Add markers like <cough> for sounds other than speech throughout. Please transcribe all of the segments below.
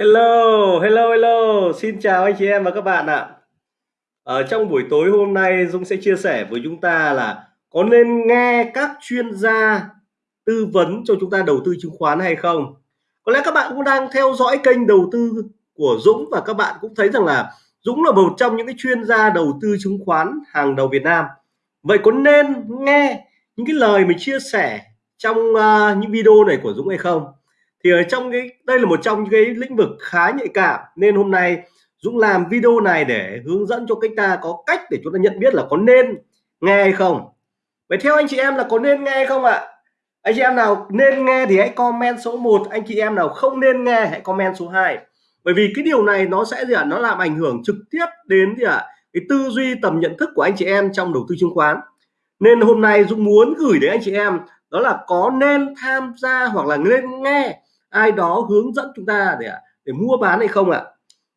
Hello, hello, hello. Xin chào anh chị em và các bạn ạ. Ở trong buổi tối hôm nay Dũng sẽ chia sẻ với chúng ta là có nên nghe các chuyên gia tư vấn cho chúng ta đầu tư chứng khoán hay không? Có lẽ các bạn cũng đang theo dõi kênh đầu tư của Dũng và các bạn cũng thấy rằng là Dũng là một trong những cái chuyên gia đầu tư chứng khoán hàng đầu Việt Nam. Vậy có nên nghe những cái lời mình chia sẻ trong uh, những video này của Dũng hay không? Thì ở trong cái, đây là một trong những cái lĩnh vực khá nhạy cảm. Nên hôm nay Dũng làm video này để hướng dẫn cho cách ta có cách để chúng ta nhận biết là có nên nghe hay không. Vậy theo anh chị em là có nên nghe hay không ạ? Anh chị em nào nên nghe thì hãy comment số 1 anh chị em nào không nên nghe hãy comment số 2 bởi vì cái điều này nó sẽ gì ạ? Nó làm ảnh hưởng trực tiếp đến gì ạ? Cái tư duy tầm nhận thức của anh chị em trong đầu tư chứng khoán. Nên hôm nay Dũng muốn gửi đến anh chị em đó là có nên tham gia hoặc là nên nghe ai đó hướng dẫn chúng ta để để mua bán hay không ạ?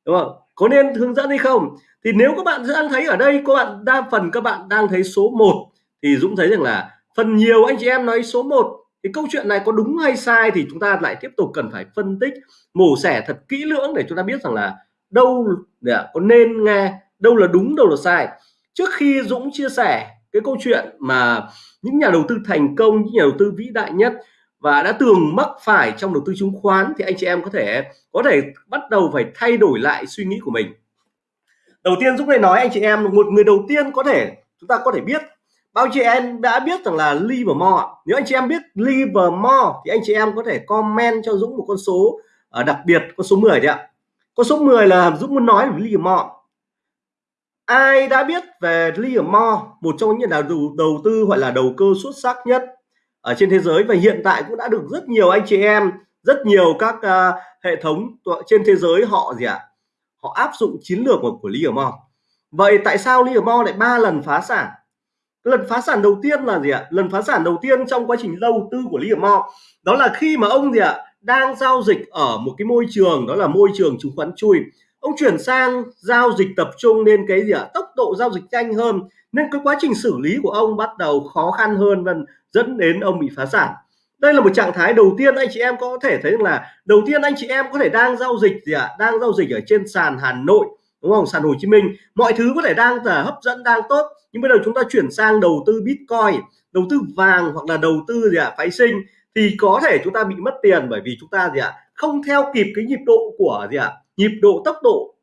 Đúng không? Có nên hướng dẫn hay không? Thì nếu các bạn đang thấy ở đây, các bạn đa phần các bạn đang thấy số 1 thì Dũng thấy rằng là phần nhiều anh chị em nói số 1 thì câu chuyện này có đúng hay sai thì chúng ta lại tiếp tục cần phải phân tích, mổ xẻ thật kỹ lưỡng để chúng ta biết rằng là đâu để có nên nghe, đâu là đúng, đâu là sai. Trước khi Dũng chia sẻ cái câu chuyện mà những nhà đầu tư thành công, những nhà đầu tư vĩ đại nhất và đã từng mắc phải trong đầu tư chứng khoán thì anh chị em có thể có thể bắt đầu phải thay đổi lại suy nghĩ của mình. Đầu tiên Dũng này nói anh chị em một người đầu tiên có thể chúng ta có thể biết. Bao chị em đã biết rằng là Livermore? Nếu anh chị em biết Livermore thì anh chị em có thể comment cho Dũng một con số uh, đặc biệt con số 10 đấy ạ. Con số 10 là Dũng muốn nói về Livermore. Ai đã biết về Livermore? Một trong những nhà đầu, đầu tư gọi là đầu cơ xuất sắc nhất ở trên thế giới và hiện tại cũng đã được rất nhiều anh chị em rất nhiều các uh, hệ thống trên thế giới họ gì ạ? À? họ áp dụng chiến lược của, của Livermore vậy tại sao Livermore lại ba lần phá sản? Lần phá sản đầu tiên là gì ạ? Lần phá sản đầu tiên trong quá trình đầu tư của Livermore đó là khi mà ông gì ạ? Đang giao dịch ở một cái môi trường đó là môi trường chứng khoán chui. Ông chuyển sang giao dịch tập trung nên cái gì ạ? Tốc độ giao dịch nhanh hơn nên cái quá trình xử lý của ông bắt đầu khó khăn hơn và dẫn đến ông bị phá sản đây là một trạng thái đầu tiên anh chị em có thể thấy là đầu tiên anh chị em có thể đang giao dịch gì ạ à? đang giao dịch ở trên sàn Hà Nội đúng không sàn Hồ Chí Minh mọi thứ có thể đang là hấp dẫn đang tốt nhưng bây giờ chúng ta chuyển sang đầu tư Bitcoin đầu tư vàng hoặc là đầu tư gì ạ à? phái sinh thì có thể chúng ta bị mất tiền bởi vì chúng ta gì ạ à? không theo kịp cái nhịp độ của gì ạ à? nhịp độ tốc độ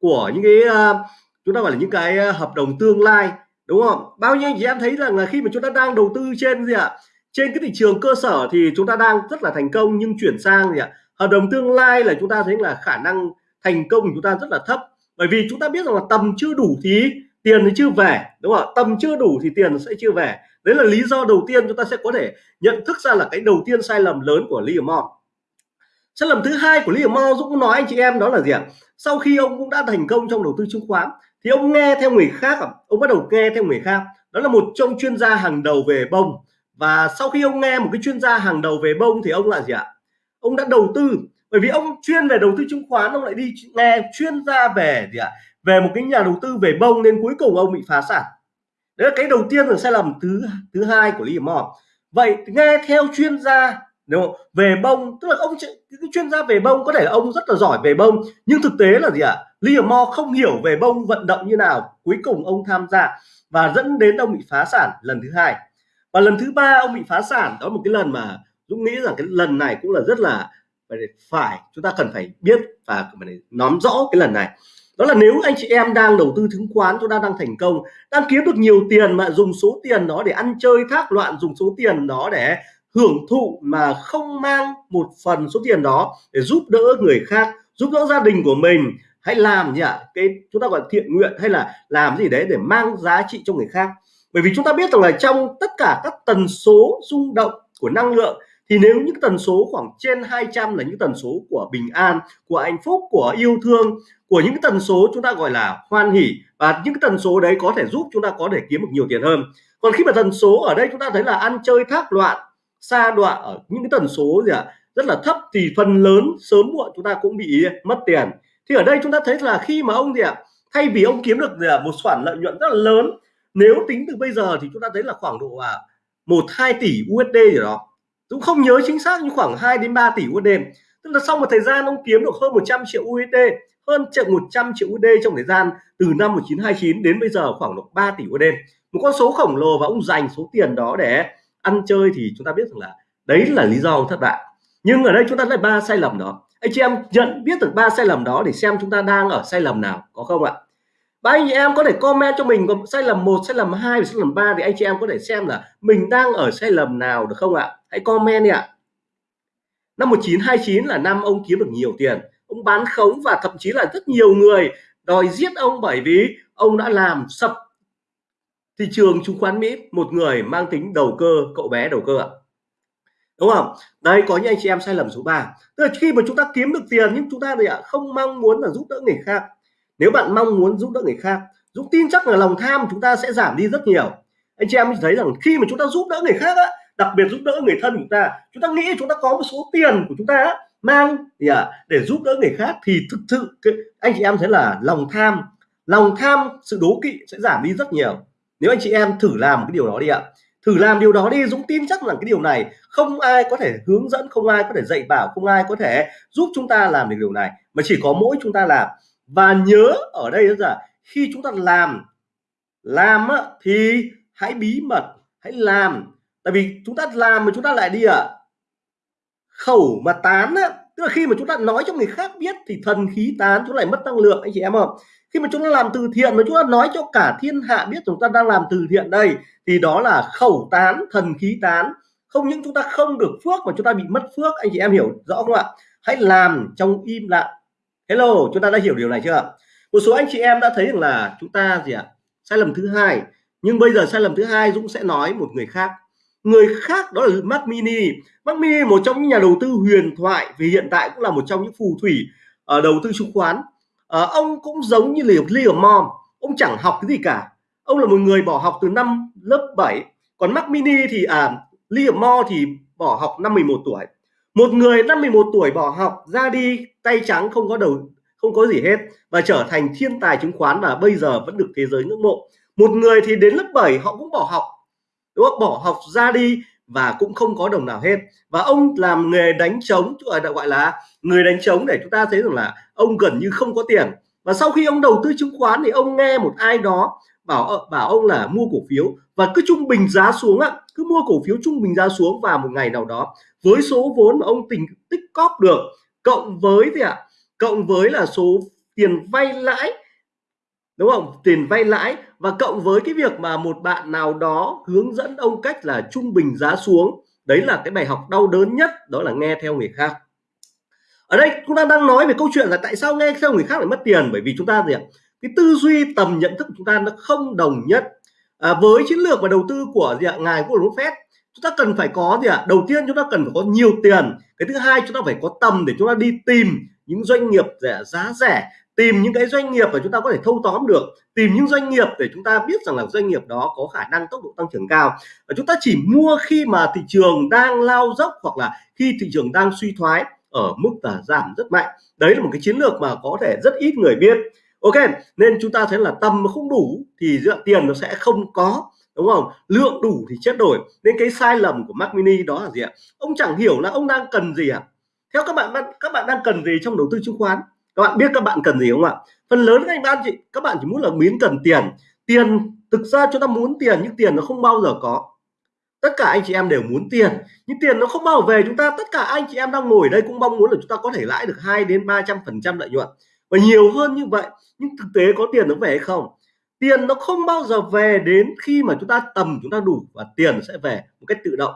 của những cái uh, chúng ta gọi là những cái ờ, hợp đồng tương lai đúng không? Bao nhiêu anh chị em thấy rằng là khi mà chúng ta đang đầu tư trên gì ạ? Trên cái thị trường cơ sở thì chúng ta đang rất là thành công, nhưng chuyển sang gì ạ? Hợp đồng tương lai là chúng ta thấy là khả năng thành công của chúng ta rất là thấp. Bởi vì chúng ta biết rằng là tầm chưa đủ thì tiền thì chưa về, đúng không ạ? tầm chưa đủ thì tiền sẽ chưa về. Đấy là lý do đầu tiên chúng ta sẽ có thể nhận thức ra là cái đầu tiên sai lầm lớn của Livermore sai lầm thứ hai của Livermore Dũng nói anh chị em đó là gì ạ? Sau khi ông cũng đã thành công trong đầu tư chứng khoán thì ông nghe theo người khác ông bắt đầu nghe theo người khác. Đó là một trong chuyên gia hàng đầu về bông. Và sau khi ông nghe một cái chuyên gia hàng đầu về bông thì ông là gì ạ? Ông đã đầu tư. Bởi vì ông chuyên về đầu tư chứng khoán, ông lại đi nghe chuyên gia về gì ạ? Về một cái nhà đầu tư về bông nên cuối cùng ông bị phá sản. Đấy là cái đầu tiên là sai lầm thứ thứ hai của Lý Mò vậy nghe theo chuyên gia, đúng không? về bông, tức là ông cái chuyên gia về bông, có thể là ông rất là giỏi về bông, nhưng thực tế là gì ạ? Liam Moore không hiểu về bông vận động như nào. Cuối cùng ông tham gia và dẫn đến ông bị phá sản lần thứ hai. Và lần thứ ba ông bị phá sản, đó là một cái lần mà Dũng nghĩ rằng cái lần này cũng là rất là phải chúng ta cần phải biết và phải nắm rõ cái lần này. Đó là nếu anh chị em đang đầu tư chứng khoán, chúng ta đang thành công, đang kiếm được nhiều tiền mà dùng số tiền đó để ăn chơi, thác loạn, dùng số tiền đó để hưởng thụ mà không mang một phần số tiền đó để giúp đỡ người khác, giúp đỡ gia đình của mình. Hãy làm gì ạ? Cái chúng ta gọi thiện nguyện hay là làm gì đấy để mang giá trị cho người khác. Bởi vì chúng ta biết rằng là trong tất cả các tần số rung động của năng lượng, thì nếu những tần số khoảng trên 200 là những tần số của bình an, của hạnh phúc, của yêu thương, của những tần số chúng ta gọi là hoan hỷ, và những tần số đấy có thể giúp chúng ta có thể kiếm được nhiều tiền hơn. Còn khi mà tần số ở đây chúng ta thấy là ăn chơi thác loạn xa đoạn ở những cái tần số gì ạ à, rất là thấp thì phần lớn sớm muộn chúng ta cũng bị mất tiền. Thì ở đây chúng ta thấy là khi mà ông gì ạ à, thay vì ông kiếm được gì à, một khoản lợi nhuận rất là lớn nếu tính từ bây giờ thì chúng ta thấy là khoảng độ à, một hai tỷ USD gì đó. Cũng không nhớ chính xác nhưng khoảng 2 đến 3 tỷ USD tức là sau một thời gian ông kiếm được hơn 100 triệu USD hơn 100 triệu USD trong thời gian từ năm 1929 đến bây giờ khoảng độ 3 tỷ USD một con số khổng lồ và ông dành số tiền đó để ăn chơi thì chúng ta biết rằng là đấy là lý do thất bại. Nhưng ở đây chúng ta lại ba sai lầm đó. Anh chị em nhận biết được ba sai lầm đó để xem chúng ta đang ở sai lầm nào, có không ạ? Ba anh chị em có thể comment cho mình có sai lầm một, sai lầm hai sai lầm ba thì anh chị em có thể xem là mình đang ở sai lầm nào được không ạ? Hãy comment đi ạ. Năm 1929 là năm ông kiếm được nhiều tiền. Ông bán khống và thậm chí là rất nhiều người đòi giết ông bởi vì ông đã làm sập thị trường chứng khoán Mỹ một người mang tính đầu cơ cậu bé đầu cơ ạ. Đúng không? Đây có những anh chị em sai lầm số 3 tức là khi mà chúng ta kiếm được tiền nhưng chúng ta thì ạ không mong muốn là giúp đỡ người khác. Nếu bạn mong muốn giúp đỡ người khác Dũng tin chắc là lòng tham chúng ta sẽ giảm đi rất nhiều. Anh chị em thấy rằng khi mà chúng ta giúp đỡ người khác á, đặc biệt giúp đỡ người thân của chúng ta chúng ta nghĩ chúng ta có một số tiền của chúng ta á, mang thì à, để giúp đỡ người khác thì thực sự anh chị em thấy là lòng tham lòng tham sự đố kỵ sẽ giảm đi rất nhiều nếu anh chị em thử làm cái điều đó đi ạ. Thử làm điều đó đi Dũng tin chắc rằng cái điều này không ai có thể hướng dẫn không ai có thể dạy bảo không ai có thể giúp chúng ta làm được điều này mà chỉ có mỗi chúng ta làm. Và nhớ ở đây là khi chúng ta làm làm thì hãy bí mật hãy làm. Tại vì chúng ta làm mà chúng ta lại đi ạ. À, khẩu mà tán á, tức là khi mà chúng ta nói cho người khác biết thì thần khí tán chúng lại mất năng lượng anh chị em không? Khi mà chúng ta làm từ thiện mà chúng ta nói cho cả thiên hạ biết chúng ta đang làm từ thiện đây, thì đó là khẩu tán, thần khí tán. Không những chúng ta không được phước mà chúng ta bị mất phước. Anh chị em hiểu rõ không ạ? Hãy làm trong im lặng. Hello, chúng ta đã hiểu điều này chưa một số anh chị em đã thấy rằng là chúng ta gì ạ? Sai lầm thứ hai. Nhưng bây giờ sai lầm thứ hai Dũng sẽ nói một người khác. Người khác đó là Mac Mini. Mac Mini, một trong những nhà đầu tư huyền thoại, vì hiện tại cũng là một trong những phù thủy ở đầu tư chứng khoán à, ông cũng giống như liều Liam Mom ông chẳng học cái gì cả. Ông là một người bỏ học từ năm lớp 7 còn Mac Mini thì à Liam Mo thì bỏ học năm 11 tuổi. Một người năm 11 tuổi bỏ học ra đi tay trắng không có đầu không có gì hết và trở thành thiên tài chứng khoán và bây giờ vẫn được thế giới ngưỡng mộ. Một người thì đến lớp 7 họ cũng bỏ học đúng không? bỏ học ra đi và cũng không có đồng nào hết. Và ông làm nghề đánh trống à, gọi là người đánh trống để chúng ta thấy rằng là ông gần như không có tiền. Và sau khi ông đầu tư chứng khoán thì ông nghe một ai đó bảo ờ, bảo ông là mua cổ phiếu và cứ trung bình giá xuống ạ cứ mua cổ phiếu trung bình giá xuống vào một ngày nào đó, với số vốn mà ông tình tích cóp được, cộng với gì ạ? Cộng với là số tiền vay lãi đúng không? Tiền vay lãi và cộng với cái việc mà một bạn nào đó hướng dẫn ông cách là trung bình giá xuống. Đấy là cái bài học đau đớn nhất đó là nghe theo người khác. Ở đây chúng ta đang nói về câu chuyện là tại sao nghe theo người khác lại mất tiền. Bởi vì chúng ta gì ạ? Cái tư duy tầm nhận thức của chúng ta nó không đồng nhất. À, với chiến lược và đầu tư của gì ạ? Ngài Warren Buffett chúng ta cần phải có gì ạ? Đầu tiên chúng ta cần phải có nhiều tiền. Cái thứ hai chúng ta phải có tầm để chúng ta đi tìm những doanh nghiệp rẻ giá rẻ tìm những cái doanh nghiệp mà chúng ta có thể thâu tóm được, tìm những doanh nghiệp để chúng ta biết rằng là doanh nghiệp đó có khả năng tốc độ tăng trưởng cao. Và chúng ta chỉ mua khi mà thị trường đang lao dốc hoặc là khi thị trường đang suy thoái ở mức là giảm rất mạnh. Đấy là một cái chiến lược mà có thể rất ít người biết. Ok, nên chúng ta thấy là tầm mà không đủ thì dựa, tiền nó sẽ không có, đúng không? Lượng đủ thì chết đổi. Nên cái sai lầm của Mac Mini đó là gì ạ? Ông chẳng hiểu là ông đang cần gì ạ? Theo các bạn các bạn đang cần gì trong đầu tư chứng khoán? Các bạn biết các bạn cần gì không ạ? Phần lớn các anh chị các bạn chỉ muốn là biến cần tiền. Tiền, thực ra chúng ta muốn tiền nhưng tiền nó không bao giờ có. Tất cả anh chị em đều muốn tiền, nhưng tiền nó không bao giờ về chúng ta. Tất cả anh chị em đang ngồi ở đây cũng mong muốn là chúng ta có thể lãi được 2 đến 300 phần trăm lợi nhuận. Và nhiều hơn như vậy, nhưng thực tế có tiền nó về hay không? Tiền nó không bao giờ về đến khi mà chúng ta tầm chúng ta đủ và tiền sẽ về một cách tự động.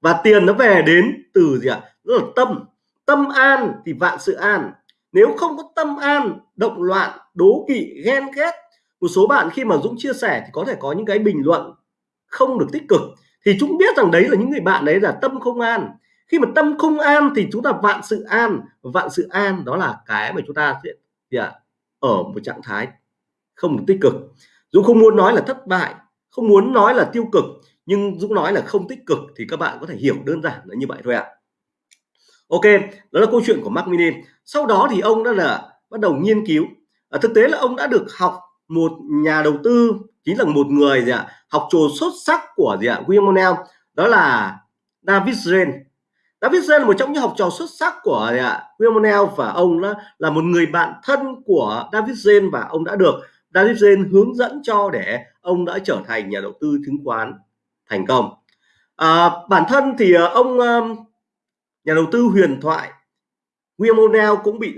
Và tiền nó về đến từ gì ạ? Đó là tâm. Tâm an thì vạn sự an nếu không có tâm an động loạn đố kỵ ghen ghét một số bạn khi mà Dũng chia sẻ thì có thể có những cái bình luận không được tích cực. Thì chúng biết rằng đấy là những người bạn đấy là tâm không an. Khi mà tâm không an thì chúng ta vạn sự an. Vạn sự an đó là cái mà chúng ta sẽ yeah, ở một trạng thái không được tích cực. Dũng không muốn nói là thất bại không muốn nói là tiêu cực nhưng Dũng nói là không tích cực thì các bạn có thể hiểu đơn giản là như vậy thôi ạ. Ok đó là câu chuyện của Mac Mini sau đó thì ông đã là bắt đầu nghiên cứu. À, thực tế là ông đã được học một nhà đầu tư chính là một người gì ạ học trò xuất sắc của gì ạ William Monell đó là David Zren. David Zen là một trong những học trò xuất sắc của William O'Neill và ông là, là một người bạn thân của David Zen và ông đã được David Zen hướng dẫn cho để ông đã trở thành nhà đầu tư chứng khoán thành công. À, bản thân thì ờ, ông nhà đầu tư huyền thoại William O'Neill cũng bị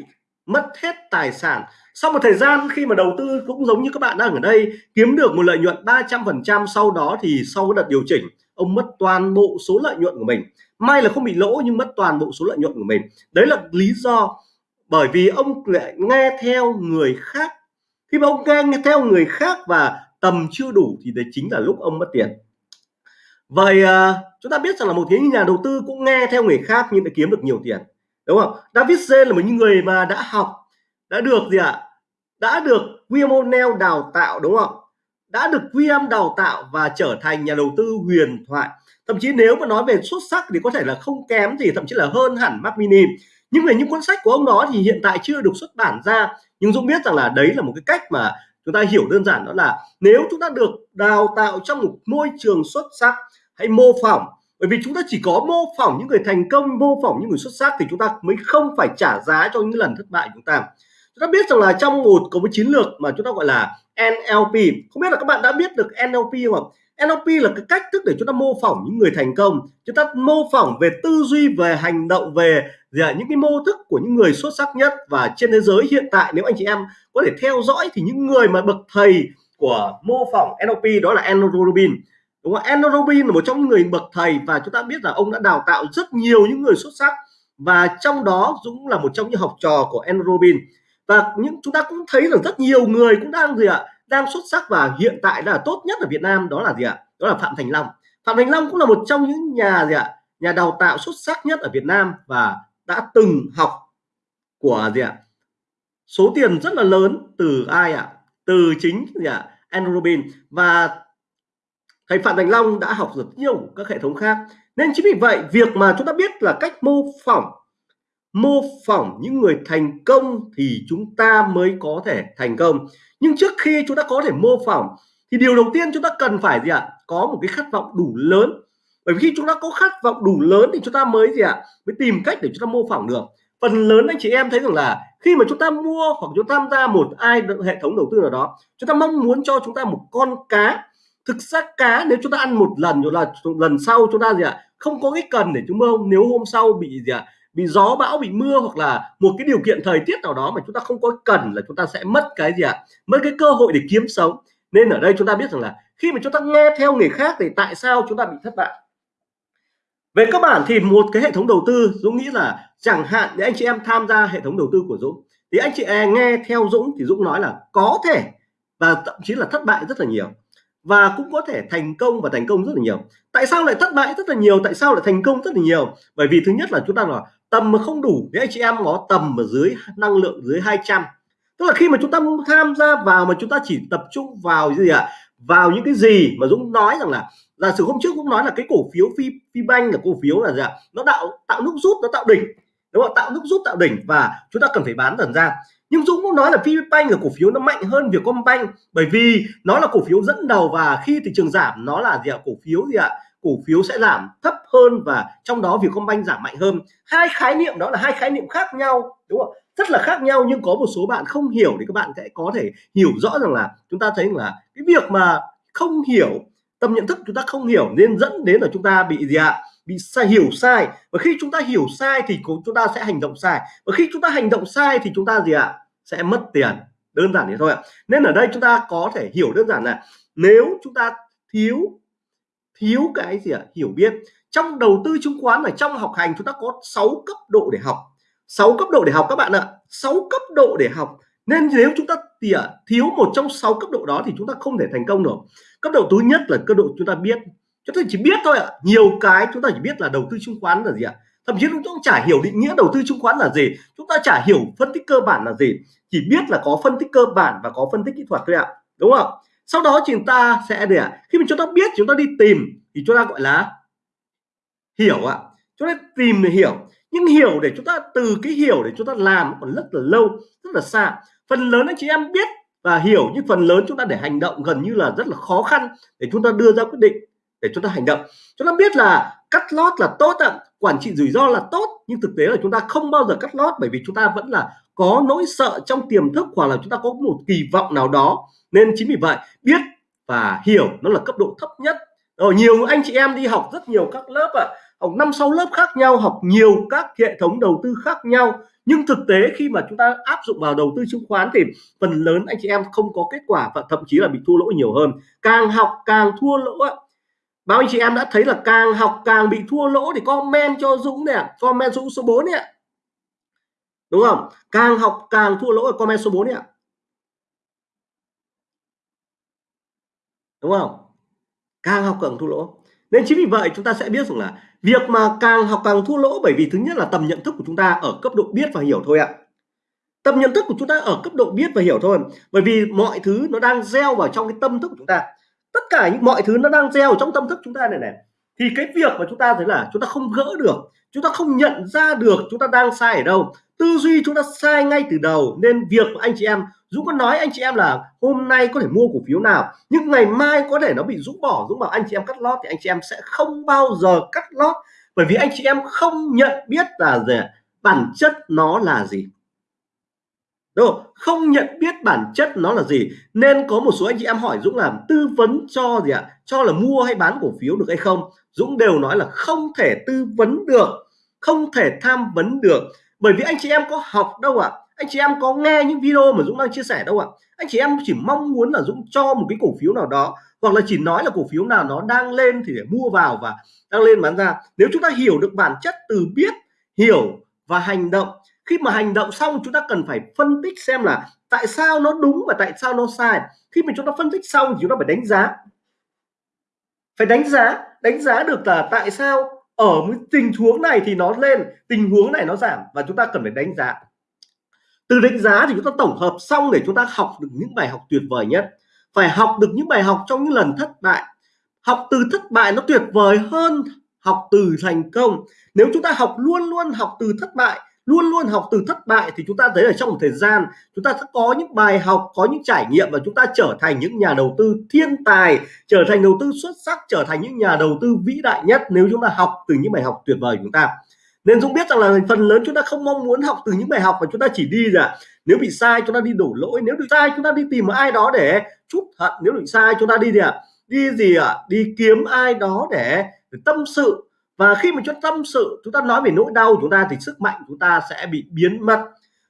mất hết tài sản. Sau một thời gian khi mà đầu tư cũng giống như các bạn đang ở đây kiếm được một lợi nhuận 300% sau đó thì sau cái đợt điều chỉnh ông mất toàn bộ số lợi nhuận của mình. May là không bị lỗ nhưng mất toàn bộ số lợi nhuận của mình. Đấy là lý do bởi vì ông lại nghe theo người khác. Khi mà ông nghe theo người khác và tầm chưa đủ thì đấy chính là lúc ông mất tiền. Vậy uh, chúng ta biết rằng là một cái nhà đầu tư cũng nghe theo người khác nhưng lại kiếm được nhiều tiền đúng không? David Zen là một những người mà đã học, đã được gì ạ? À? đã được William O'Neill đào tạo, đúng không? Đã được William đào tạo và trở thành nhà đầu tư huyền thoại. Thậm chí nếu mà nói về xuất sắc thì có thể là không kém gì, thậm chí là hơn hẳn Mark Mini. Nhưng về những cuốn sách của ông đó thì hiện tại chưa được xuất bản ra. Nhưng Dũng biết rằng là đấy là một cái cách mà chúng ta hiểu đơn giản, đó là nếu chúng ta được đào tạo trong một môi trường xuất sắc, hãy mô phỏng bởi vì chúng ta chỉ có mô phỏng những người thành công, mô phỏng những người xuất sắc thì chúng ta mới không phải trả giá cho những lần thất bại của chúng ta. Chúng ta biết rằng là trong một, có một chiến lược mà chúng ta gọi là NLP không biết là các bạn đã biết được NLP không NLP là cái cách thức để chúng ta mô phỏng những người thành công. Chúng ta mô phỏng về tư duy, về hành động, về dạ, những cái mô thức của những người xuất sắc nhất. Và trên thế giới hiện tại, nếu anh chị em có thể theo dõi thì những người mà bậc thầy của mô phỏng NLP đó là Andrew Rubin đúng không? Andrew Robin là một trong những người bậc thầy và chúng ta biết là ông đã đào tạo rất nhiều những người xuất sắc và trong đó Dũng là một trong những học trò của Andrew Robin. Và những, chúng ta cũng thấy rằng rất nhiều người cũng đang gì ạ, đang xuất sắc và hiện tại là tốt nhất ở Việt Nam, đó là gì ạ? Đó là Phạm Thành Long. Phạm Thành Long cũng là một trong những nhà gì ạ, nhà đào tạo xuất sắc nhất ở Việt Nam và đã từng học của gì ạ? Số tiền rất là lớn từ ai ạ? Từ chính gì ạ Andrew Robin. Và thầy Phạm Thành Long đã học rất nhiều các hệ thống khác nên chính vì vậy việc mà chúng ta biết là cách mô phỏng mô phỏng những người thành công thì chúng ta mới có thể thành công nhưng trước khi chúng ta có thể mô phỏng thì điều đầu tiên chúng ta cần phải gì ạ có một cái khát vọng đủ lớn bởi vì khi chúng ta có khát vọng đủ lớn thì chúng ta mới gì ạ mới tìm cách để chúng ta mô phỏng được phần lớn anh chị em thấy rằng là khi mà chúng ta mua hoặc chúng ta tham gia một ai hệ thống đầu tư nào đó chúng ta mong muốn cho chúng ta một con cá thực ra cá, nếu chúng ta ăn một lần rồi là lần sau chúng ta gì ạ? Không có cái cần để chúng ta, nếu hôm sau bị gì ạ? Bị gió bão, bị mưa, hoặc là một cái điều kiện thời tiết nào đó mà chúng ta không có cần là chúng ta sẽ mất cái gì ạ? Mất cái cơ hội để kiếm sống. Nên ở đây chúng ta biết rằng là khi mà chúng ta nghe theo người khác thì tại sao chúng ta bị thất bại? Về các bản thì một cái hệ thống đầu tư, Dũng nghĩ là chẳng hạn để anh chị em tham gia hệ thống đầu tư của Dũng, thì anh chị em nghe theo Dũng thì Dũng nói là có thể và thậm chí là thất bại rất là nhiều và cũng có thể thành công và thành công rất là nhiều. Tại sao lại thất bại rất là nhiều? Tại sao lại thành công rất là nhiều? Bởi vì thứ nhất là chúng ta là tầm mà không đủ để anh chị em có tầm ở dưới năng lượng dưới 200 tức là khi mà chúng ta tham gia vào mà chúng ta chỉ tập trung vào gì ạ? À? vào những cái gì mà Dũng nói rằng là, giả sử hôm trước cũng nói là cái cổ phiếu phi phi banh là cổ phiếu là gì ạ? À? nó tạo tạo nút rút, nó tạo đỉnh. Đúng không tạo nút rút, tạo đỉnh và chúng ta cần phải bán dần ra nhưng Dũng cũng nói là VPBank là cổ phiếu nó mạnh hơn Vietcombank bởi vì nó là cổ phiếu dẫn đầu và khi thị trường giảm, nó là gì ạ? Cổ phiếu gì ạ? Cổ phiếu sẽ giảm thấp hơn và trong đó Vietcombank giảm mạnh hơn. Hai khái niệm đó là hai khái niệm khác nhau, đúng không rất là khác nhau nhưng có một số bạn không hiểu thì các bạn sẽ có thể hiểu rõ rằng là chúng ta thấy là cái việc mà không hiểu, tâm nhận thức chúng ta không hiểu nên dẫn đến là chúng ta bị gì ạ? Bị sai, hiểu sai. Và khi chúng ta hiểu sai thì chúng ta sẽ hành động sai. Và khi chúng ta hành động sai thì chúng ta gì ạ? Sẽ mất tiền. Đơn giản thế thôi ạ. Nên ở đây chúng ta có thể hiểu đơn giản là nếu chúng ta thiếu thiếu cái gì ạ? Hiểu biết. Trong đầu tư chứng khoán ở trong học hành chúng ta có 6 cấp độ để học. 6 cấp độ để học các bạn ạ. 6 cấp độ để học. Nên nếu chúng ta tỉa, thiếu một trong 6 cấp độ đó thì chúng ta không thể thành công được. Cấp độ thứ nhất là cấp độ chúng ta biết. Chúng ta chỉ biết thôi ạ. Nhiều cái chúng ta chỉ biết là đầu tư chứng khoán là gì ạ? Thậm chí chúng ta chả hiểu định nghĩa đầu tư chứng khoán là gì. Chúng ta chả hiểu phân tích cơ bản là gì. Chỉ biết là có phân tích cơ bản và có phân tích kỹ thuật thôi ạ. Đúng không? Sau đó chúng ta sẽ để khi mà chúng ta biết, chúng ta đi tìm, thì chúng ta gọi là hiểu ạ. Chúng ta tìm để hiểu. Nhưng hiểu để chúng ta, từ cái hiểu để chúng ta làm còn rất là lâu, rất là xa. Phần lớn anh chị em biết và hiểu, nhưng phần lớn chúng ta để hành động gần như là rất là khó khăn để chúng ta đưa ra quyết định để chúng ta hành động. Chúng ta biết là cắt lót là tốt ạ quản trị rủi ro là tốt nhưng thực tế là chúng ta không bao giờ cắt lót bởi vì chúng ta vẫn là có nỗi sợ trong tiềm thức hoặc là chúng ta có một kỳ vọng nào đó. Nên chính vì vậy biết và hiểu nó là cấp độ thấp nhất. Rồi nhiều anh chị em đi học rất nhiều các lớp ạ à, học năm sáu lớp khác nhau học nhiều các hệ thống đầu tư khác nhau. Nhưng thực tế khi mà chúng ta áp dụng vào đầu tư chứng khoán thì phần lớn anh chị em không có kết quả và thậm chí là bị thua lỗ nhiều hơn. Càng học càng thua lỗ ạ bao anh chị em đã thấy là càng học càng bị thua lỗ thì comment cho Dũng nè comment Dũng số 4 nè đúng không? Càng học càng thua lỗ ở comment số 4 nè đúng không? Càng học càng thua lỗ. Nên chính vì vậy chúng ta sẽ biết rằng là việc mà càng học càng thua lỗ bởi vì thứ nhất là tầm nhận thức của chúng ta ở cấp độ biết và hiểu thôi ạ. Tầm nhận thức của chúng ta ở cấp độ biết và hiểu thôi. Bởi vì mọi thứ nó đang gieo vào trong cái tâm thức của chúng ta tất cả những mọi thứ nó đang gieo trong tâm thức chúng ta này này. Thì cái việc mà chúng ta thấy là chúng ta không gỡ được, chúng ta không nhận ra được chúng ta đang sai ở đâu. Tư duy chúng ta sai ngay từ đầu, nên việc của anh chị em, Dũng có nói anh chị em là hôm nay có thể mua cổ phiếu nào, nhưng ngày mai có thể nó bị Dũng bỏ, Dũng bảo anh chị em cắt lót thì anh chị em sẽ không bao giờ cắt lót. Bởi vì anh chị em không nhận biết là gì bản chất nó là gì? Đúng không? không nhận biết bản chất nó là gì, nên có một số anh chị em hỏi Dũng làm tư vấn cho gì ạ cho là mua hay bán cổ phiếu được hay không Dũng đều nói là không thể tư vấn được, không thể tham vấn được bởi vì anh chị em có học đâu ạ à? anh chị em có nghe những video mà Dũng đang chia sẻ đâu ạ à? anh chị em chỉ mong muốn là Dũng cho một cái cổ phiếu nào đó, hoặc là chỉ nói là cổ phiếu nào nó đang lên thì để mua vào và đang lên bán ra nếu chúng ta hiểu được bản chất từ biết, hiểu và hành động khi mà hành động xong, chúng ta cần phải phân tích xem là tại sao nó đúng và tại sao nó sai. Khi mà chúng ta phân tích xong thì chúng ta phải đánh giá. Phải đánh giá. Đánh giá được là tại sao ở một tình huống này thì nó lên, tình huống này nó giảm và chúng ta cần phải đánh giá. Từ đánh giá thì chúng ta tổng hợp xong để chúng ta học được những bài học tuyệt vời nhất. Phải học được những bài học trong những lần thất bại. Học từ thất bại nó tuyệt vời hơn học từ thành công. Nếu chúng ta học luôn luôn học từ thất bại luôn luôn học từ thất bại thì chúng ta thấy ở trong một thời gian chúng ta sẽ có những bài học có những trải nghiệm và chúng ta trở thành những nhà đầu tư thiên tài trở thành đầu tư xuất sắc trở thành những nhà đầu tư vĩ đại nhất nếu chúng ta học từ những bài học tuyệt vời của chúng ta nên Dũng biết rằng là phần lớn chúng ta không mong muốn học từ những bài học mà chúng ta chỉ đi là nếu bị sai chúng ta đi đổ lỗi nếu bị sai chúng ta đi tìm một ai đó để chút hận nếu bị sai chúng ta đi gì ạ à? đi gì ạ à? đi kiếm ai đó để, để tâm sự và khi mà chúng ta tâm sự, chúng ta nói về nỗi đau chúng ta thì sức mạnh chúng ta sẽ bị biến mất.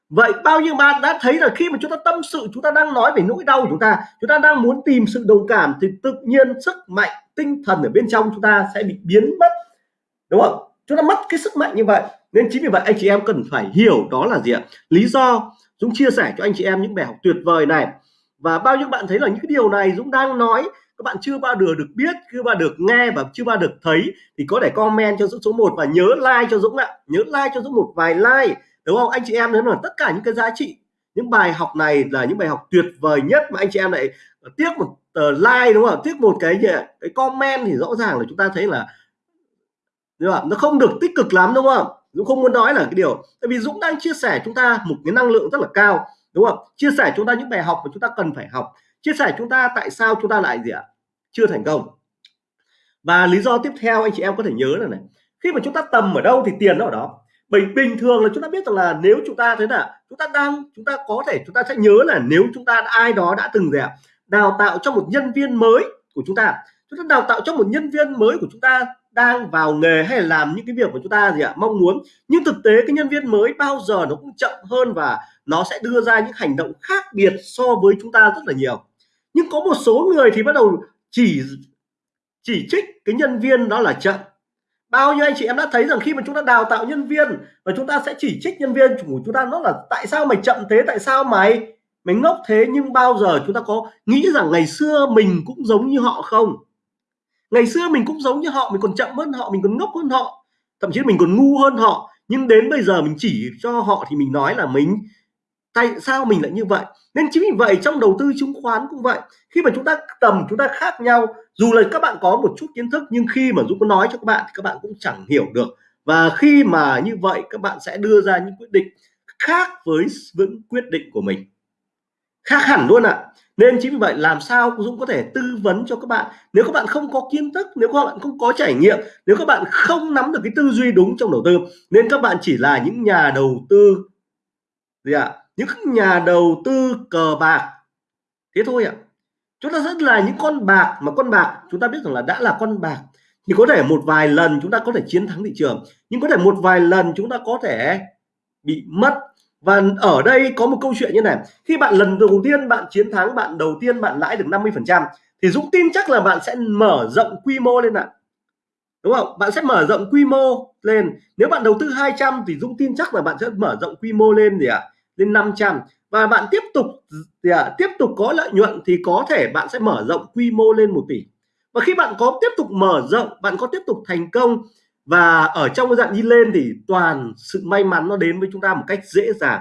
Vậy bao nhiêu bạn đã thấy là khi mà chúng ta tâm sự, chúng ta đang nói về nỗi đau của chúng ta chúng ta đang muốn tìm sự đồng cảm thì tự nhiên sức mạnh, tinh thần ở bên trong chúng ta sẽ bị biến mất. Đúng không? Chúng ta mất cái sức mạnh như vậy. Nên chính vì vậy anh chị em cần phải hiểu đó là gì ạ? Lý do Dũng chia sẻ cho anh chị em những bài học tuyệt vời này. Và bao nhiêu bạn thấy là những cái điều này Dũng đang nói các bạn chưa bao giờ được biết, chưa bao được nghe và chưa bao được thấy thì có thể comment cho Dũng số 1 và nhớ like cho Dũng ạ. Nhớ like cho Dũng một vài like, đúng không? Anh chị em nếu là tất cả những cái giá trị, những bài học này là những bài học tuyệt vời nhất mà anh chị em lại tiếc một tờ like, đúng không? Tiếc một cái gì cái comment thì rõ ràng là chúng ta thấy là, đúng không? nó không được tích cực lắm, đúng không? Dũng không muốn nói là cái điều. Tại vì Dũng đang chia sẻ chúng ta một cái năng lượng rất là cao, đúng không? Chia sẻ chúng ta những bài học mà chúng ta cần phải học. Chia sẻ chúng ta tại sao chúng ta lại gì ạ? Chưa thành công và lý do tiếp theo anh chị em có thể nhớ là này khi mà chúng ta tầm ở đâu thì tiền nó ở đó bình bình thường là chúng ta biết rằng là nếu chúng ta thế là chúng ta đang chúng ta có thể chúng ta sẽ nhớ là nếu chúng ta ai đó đã từng gì ạ đào tạo cho một nhân viên mới của chúng ta chúng ta đào tạo cho một nhân viên mới của chúng ta đang vào nghề hay là làm những cái việc của chúng ta gì ạ mong muốn nhưng thực tế cái nhân viên mới bao giờ nó cũng chậm hơn và nó sẽ đưa ra những hành động khác biệt so với chúng ta rất là nhiều nhưng có một số người thì bắt đầu chỉ chỉ trích cái nhân viên đó là chậm. Bao nhiêu anh chị em đã thấy rằng khi mà chúng ta đào tạo nhân viên và chúng ta sẽ chỉ trích nhân viên của chúng ta nó là tại sao mày chậm thế, tại sao mày mày ngốc thế, nhưng bao giờ chúng ta có nghĩ rằng ngày xưa mình cũng giống như họ không? Ngày xưa mình cũng giống như họ, mình còn chậm hơn họ, mình còn ngốc hơn họ, thậm chí mình còn ngu hơn họ, nhưng đến bây giờ mình chỉ cho họ thì mình nói là mình tại sao mình lại như vậy? Nên chính vì vậy trong đầu tư chứng khoán cũng vậy. Khi mà chúng ta tầm chúng ta khác nhau, dù là các bạn có một chút kiến thức, nhưng khi mà Dũng có nói cho các bạn thì các bạn cũng chẳng hiểu được. Và khi mà như vậy, các bạn sẽ đưa ra những quyết định khác với những quyết định của mình. Khác hẳn luôn ạ. À. nên chính vì vậy, làm sao Dũng có thể tư vấn cho các bạn? Nếu các bạn không có kiến thức, nếu các bạn không có trải nghiệm, nếu các bạn không nắm được cái tư duy đúng trong đầu tư, nên các bạn chỉ là những nhà đầu tư. Gì ạ? à? Những nhà đầu tư cờ bạc. Thế thôi ạ. À. chúng ta rất là những con bạc mà con bạc, chúng ta biết rằng là đã là con bạc thì có thể một vài lần chúng ta có thể chiến thắng thị trường, nhưng có thể một vài lần chúng ta có thể bị mất. Và ở đây có một câu chuyện như này, khi bạn lần đầu tiên bạn chiến thắng, bạn đầu tiên bạn lãi được 50 phần trăm thì Dũng tin chắc là bạn sẽ mở rộng quy mô lên ạ. Đúng không? Bạn sẽ mở rộng quy mô lên. Nếu bạn đầu tư 200 thì Dũng tin chắc là bạn sẽ mở rộng quy mô lên gì ạ? à? Lên 500 và bạn tiếp tục à, tiếp tục có lợi nhuận thì có thể bạn sẽ mở rộng quy mô lên 1 tỷ. Và khi bạn có tiếp tục mở rộng bạn có tiếp tục thành công và ở trong cái dạng đi lên thì toàn sự may mắn nó đến với chúng ta một cách dễ dàng.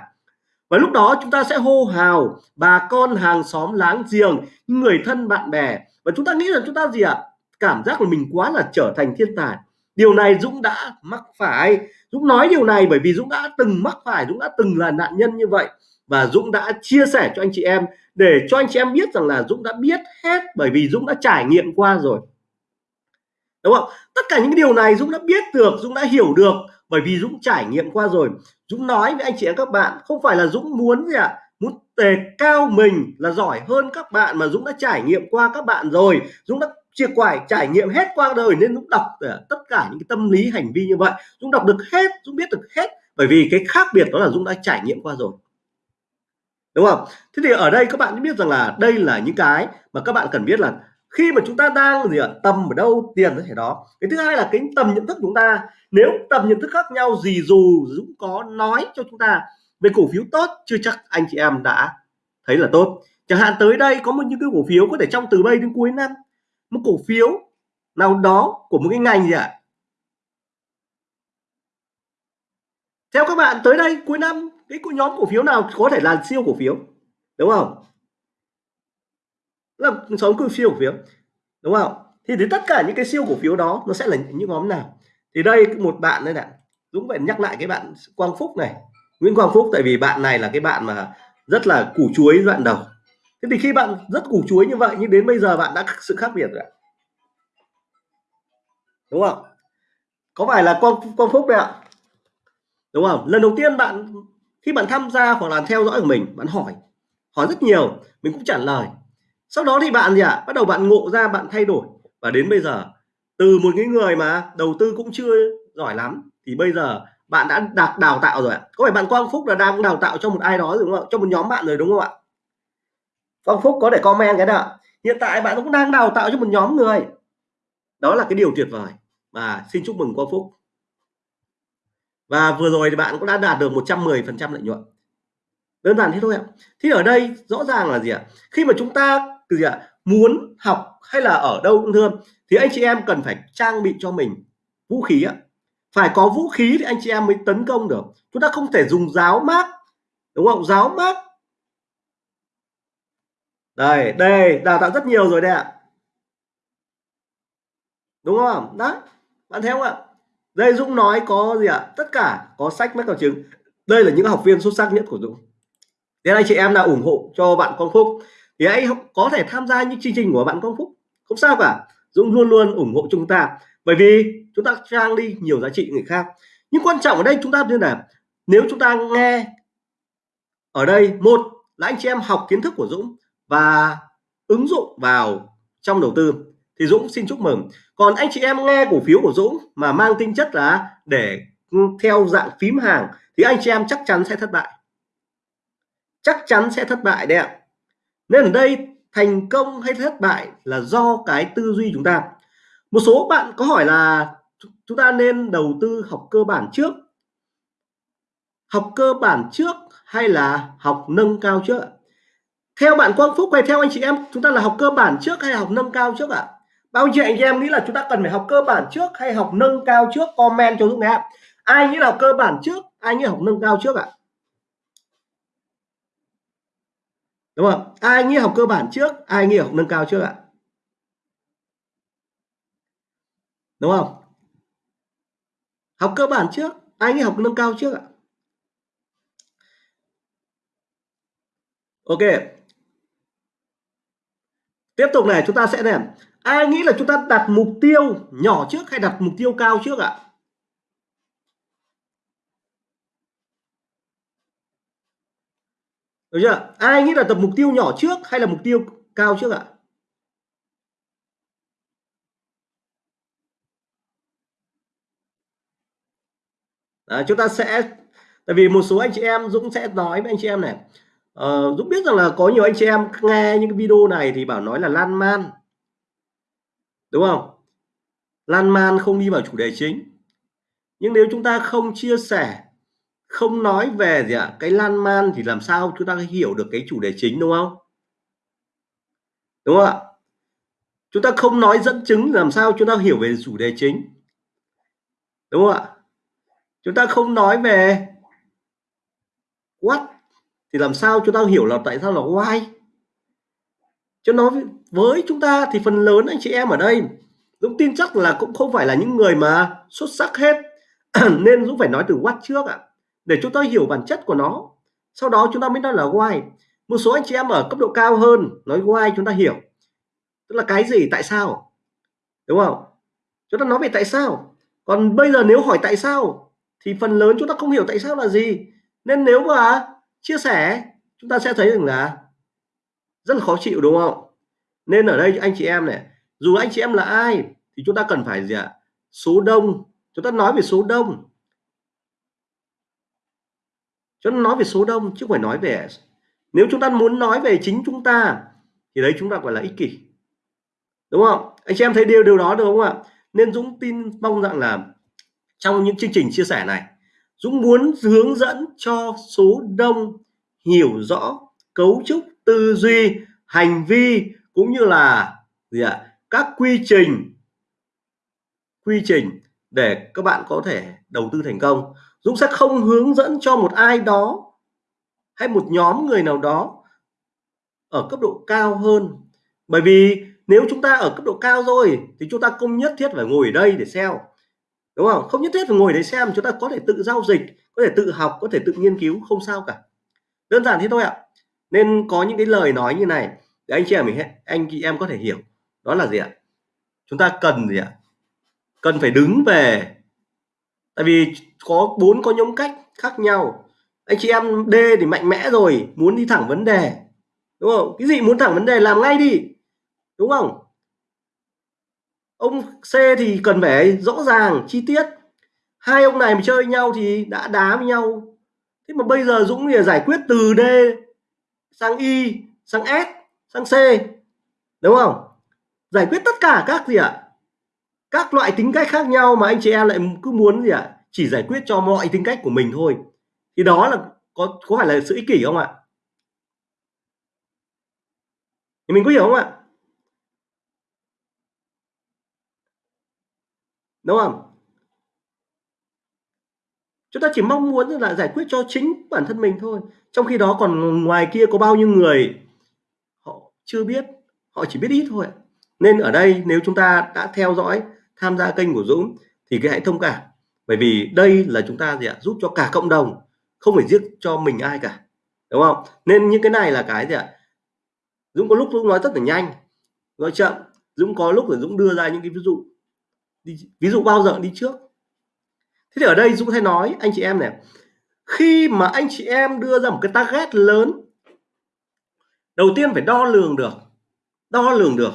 Và lúc đó chúng ta sẽ hô hào bà con hàng xóm láng giềng người thân bạn bè. Và chúng ta nghĩ rằng chúng ta gì ạ? À? cảm giác là mình quá là trở thành thiên tài điều này Dũng đã mắc phải Dũng nói điều này bởi vì Dũng đã từng mắc phải Dũng đã từng là nạn nhân như vậy và Dũng đã chia sẻ cho anh chị em để cho anh chị em biết rằng là Dũng đã biết hết bởi vì Dũng đã trải nghiệm qua rồi đúng không tất cả những điều này Dũng đã biết được Dũng đã hiểu được bởi vì Dũng trải nghiệm qua rồi Dũng nói với anh chị em các bạn không phải là Dũng muốn gì ạ à? muốn đề cao mình là giỏi hơn các bạn mà Dũng đã trải nghiệm qua các bạn rồi Dũng đã chia quải trải nghiệm hết qua đời nên Dũng đọc ờ, tất cả những cái tâm lý, hành vi như vậy. Dũng đọc được hết, Dũng biết được hết, bởi vì cái khác biệt đó là Dũng đã trải nghiệm qua rồi. Đúng không? Thế thì ở đây các bạn biết rằng là đây là những cái mà các bạn cần biết là khi mà chúng ta đang gì ạ, tầm ở đâu, tiền có thể đó. Cái thứ hai là cái tầm nhận thức chúng ta. Nếu tầm nhận thức khác nhau, gì dù Dũng có nói cho chúng ta về cổ phiếu tốt, chưa chắc anh chị em đã thấy là tốt. Chẳng hạn tới đây có một những cái cổ phiếu có thể trong từ bây đến cuối năm một cổ phiếu nào đó của một cái ngành gì ạ? Theo các bạn, tới đây, cuối năm, cái nhóm cổ phiếu nào có thể là siêu cổ phiếu? Đúng không? Là sống cổ siêu cổ phiếu. Đúng không? Thì đến tất cả những cái siêu cổ phiếu đó, nó sẽ là những nhóm nào? Thì đây, một bạn đây này, Dũng phải nhắc lại cái bạn Quang Phúc này. Nguyễn Quang Phúc, tại vì bạn này là cái bạn mà rất là củ chuối đoạn đầu thế thì khi bạn rất củ chuối như vậy nhưng đến bây giờ bạn đã sự khác biệt rồi đúng không? Có phải là con con Phúc đấy ạ? Đúng không? Lần đầu tiên bạn khi bạn tham gia hoặc là theo dõi của mình bạn hỏi hỏi rất nhiều mình cũng trả lời. Sau đó thì bạn gì ạ? À, bắt đầu bạn ngộ ra bạn thay đổi. Và đến bây giờ từ một cái người mà đầu tư cũng chưa giỏi lắm thì bây giờ bạn đã đạt đào tạo rồi ạ. Có phải bạn Quang Phúc là đang đào tạo cho một ai đó rồi đúng không cho một nhóm bạn rồi đúng không ạ? Quang Phúc có để comment cái đó. hiện tại bạn cũng đang đào tạo cho một nhóm người. Đó là cái điều tuyệt vời. Và xin chúc mừng Quang Phúc. Và vừa rồi thì bạn cũng đã đạt được 110 phần trăm lợi nhuận. Đơn giản thế thôi ạ. Thì ở đây rõ ràng là gì ạ? Khi mà chúng ta gì ạ? Muốn học hay là ở đâu cũng thương, thì anh chị em cần phải trang bị cho mình vũ khí ạ. Phải có vũ khí thì anh chị em mới tấn công được. Chúng ta không thể dùng giáo mát đúng không? Giáo mát đây đây, đào tạo rất nhiều rồi đây ạ. Đúng không? Đấy, bạn thấy không ạ? Đây, Dũng nói có gì ạ? Tất cả có sách mách vào chứng đây là những học viên xuất sắc nhất của Dũng. Thế anh chị em nào ủng hộ cho bạn con Phúc thì hãy có thể tham gia những chương trình của bạn con Phúc. Không sao cả. Dũng luôn luôn ủng hộ chúng ta. Bởi vì chúng ta trang đi nhiều giá trị người khác. Nhưng quan trọng ở đây chúng ta như là nếu chúng ta nghe ở đây, một là anh chị em học kiến thức của Dũng và ứng dụng vào trong đầu tư. Thì Dũng xin chúc mừng. Còn anh chị em nghe cổ phiếu của Dũng mà mang tính chất là để theo dạng phím hàng, thì anh chị em chắc chắn sẽ thất bại. Chắc chắn sẽ thất bại đấy ạ. Nên ở đây thành công hay thất bại là do cái tư duy chúng ta. Một số bạn có hỏi là chúng ta nên đầu tư học cơ bản trước. Học cơ bản trước hay là học nâng cao trước theo bạn Quang Phúc hay theo anh chị em, chúng ta là học cơ bản trước hay học nâng cao trước ạ? Bao nhiêu anh chị em nghĩ là chúng ta cần phải học cơ bản trước hay học nâng cao trước? Comment cho Dũng em ai nghĩ là học cơ bản trước, ai nghĩ là học nâng cao trước ạ? Đúng không? Ai nghĩ học cơ bản trước, ai nghĩ học nâng cao trước ạ? Đúng không? Học cơ bản trước, ai nghĩ học nâng cao trước ạ? Ok tiếp tục này chúng ta sẽ làm ai nghĩ là chúng ta đặt mục tiêu nhỏ trước hay đặt mục tiêu cao trước ạ? Được chưa? Ai nghĩ là tập mục tiêu nhỏ trước hay là mục tiêu cao trước ạ? Đấy, chúng ta sẽ tại vì một số anh chị em Dũng sẽ nói với anh chị em này. Ờ, Dũng biết rằng là có nhiều anh chị em nghe những cái video này thì bảo nói là lan man. Đúng không? Lan man không đi vào chủ đề chính. Nhưng nếu chúng ta không chia sẻ không nói về gì ạ cái lan man thì làm sao chúng ta hiểu được cái chủ đề chính đúng không? Đúng không ạ? Chúng ta không nói dẫn chứng làm sao chúng ta hiểu về chủ đề chính. Đúng không ạ? Chúng ta không nói về what thì làm sao chúng ta hiểu là tại sao là why? Cho nói với chúng ta thì phần lớn anh chị em ở đây Dũng tin chắc là cũng không phải là những người mà xuất sắc hết. <clears throat> Nên Dũng phải nói từ what trước ạ. À, để chúng ta hiểu bản chất của nó. Sau đó chúng ta mới nói là why. Một số anh chị em ở cấp độ cao hơn nói why chúng ta hiểu. Tức là cái gì tại sao? Đúng không? Chúng ta nói về tại sao. Còn bây giờ nếu hỏi tại sao thì phần lớn chúng ta không hiểu tại sao là gì. Nên nếu mà chia sẻ, chúng ta sẽ thấy rằng là rất là khó chịu, đúng không? Nên ở đây anh chị em này, dù anh chị em là ai thì chúng ta cần phải gì ạ? Số đông. Chúng ta nói về số đông. Chúng ta nói về số đông chứ không phải nói về nếu chúng ta muốn nói về chính chúng ta thì đấy chúng ta gọi là ích kỷ. Đúng không? Anh chị em thấy điều điều đó được không ạ? Nên Dũng tin mong rằng là trong những chương trình chia sẻ này Dũng muốn hướng dẫn cho số đông hiểu rõ cấu trúc tư duy, hành vi cũng như là gì ạ? Các quy trình quy trình để các bạn có thể đầu tư thành công. Dũng sẽ không hướng dẫn cho một ai đó hay một nhóm người nào đó ở cấp độ cao hơn. Bởi vì nếu chúng ta ở cấp độ cao rồi thì chúng ta không nhất thiết phải ngồi ở đây để xem đúng không? Không nhất thiết phải ngồi đấy xem, chúng ta có thể tự giao dịch, có thể tự học, có thể tự nghiên cứu, không sao cả. Đơn giản thế thôi ạ. Nên có những cái lời nói như này để anh chị em mình anh chị em có thể hiểu. Đó là gì ạ? Chúng ta cần gì ạ? Cần phải đứng về. Tại vì có bốn, có nhóm cách khác nhau. Anh chị em D thì mạnh mẽ rồi, muốn đi thẳng vấn đề. Đúng không? Cái gì muốn thẳng vấn đề làm ngay đi. Đúng không? Ông C thì cần phải rõ ràng, chi tiết. Hai ông này mà chơi nhau thì đã đá với nhau. Thế mà bây giờ Dũng thì giải quyết từ D sang Y sang S, sang C, đúng không? Giải quyết tất cả các gì ạ? Các loại tính cách khác nhau mà anh chị em lại cứ muốn gì ạ? Chỉ giải quyết cho mọi tính cách của mình thôi. Thì đó là có có phải là sự ích kỷ không ạ? Thì mình có hiểu không ạ? Đúng không? Chúng ta chỉ mong muốn là giải quyết cho chính bản thân mình thôi. Trong khi đó còn ngoài kia có bao nhiêu người, họ chưa biết, họ chỉ biết ít thôi nên ở đây nếu chúng ta đã theo dõi, tham gia kênh của Dũng thì cái hãy thông cảm. Bởi vì đây là chúng ta gì ạ? Giúp cho cả cộng đồng, không phải giết cho mình ai cả. Đúng không? Nên những cái này là cái gì ạ? Dũng có lúc Dũng nói rất là nhanh, nói chậm. Dũng có lúc là Dũng đưa ra những cái ví dụ ví dụ bao giờ đi trước. Thế thì ở đây Dũng hay nói, anh chị em này, khi mà anh chị em đưa ra một cái target lớn, đầu tiên phải đo lường được, đo lường được,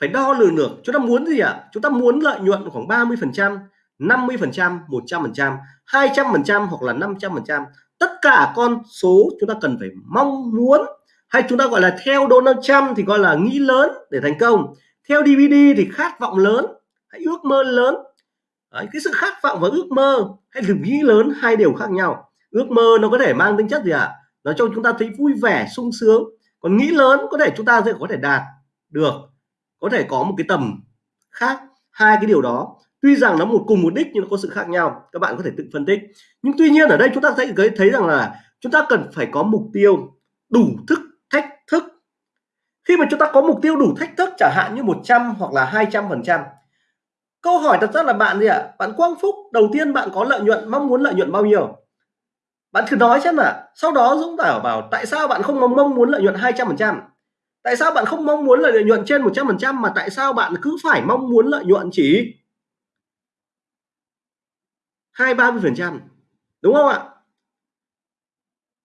phải đo lường được, chúng ta muốn gì ạ? À? chúng ta muốn lợi nhuận khoảng 30 phần trăm 50 phần trăm 100 phần trăm 200 phần trăm hoặc là 500 phần trăm. Tất cả con số chúng ta cần phải mong muốn hay chúng ta gọi là theo Donald Trump thì gọi là nghĩ lớn để thành công. Theo DVD thì khát vọng lớn hay ước mơ lớn. Đấy, cái sự khát vọng và ước mơ hay sự nghĩ lớn hai điều khác nhau. Ước mơ nó có thể mang tính chất gì ạ? À? nó cho chúng ta thấy vui vẻ sung sướng. Còn nghĩ lớn có thể chúng ta sẽ có thể đạt được có thể có một cái tầm khác. Hai cái điều đó tuy rằng nó một cùng mục đích nhưng nó có sự khác nhau các bạn có thể tự phân tích. Nhưng tuy nhiên ở đây chúng ta sẽ thấy rằng là chúng ta cần phải có mục tiêu đủ thức thách thức. Khi mà chúng ta có mục tiêu đủ thách thức chẳng hạn như 100 hoặc là 200 phần trăm câu hỏi thật ra là bạn gì ạ? À? bạn Quang Phúc, đầu tiên bạn có lợi nhuận, mong muốn lợi nhuận bao nhiêu? Bạn cứ nói xem là sau đó Dũng Tảo bảo, tại sao bạn không mong muốn lợi nhuận 200 phần trăm? Tại sao bạn không mong muốn lợi nhuận trên 100% mà tại sao bạn cứ phải mong muốn lợi nhuận chỉ hai ba mươi phần trăm? Đúng không ạ?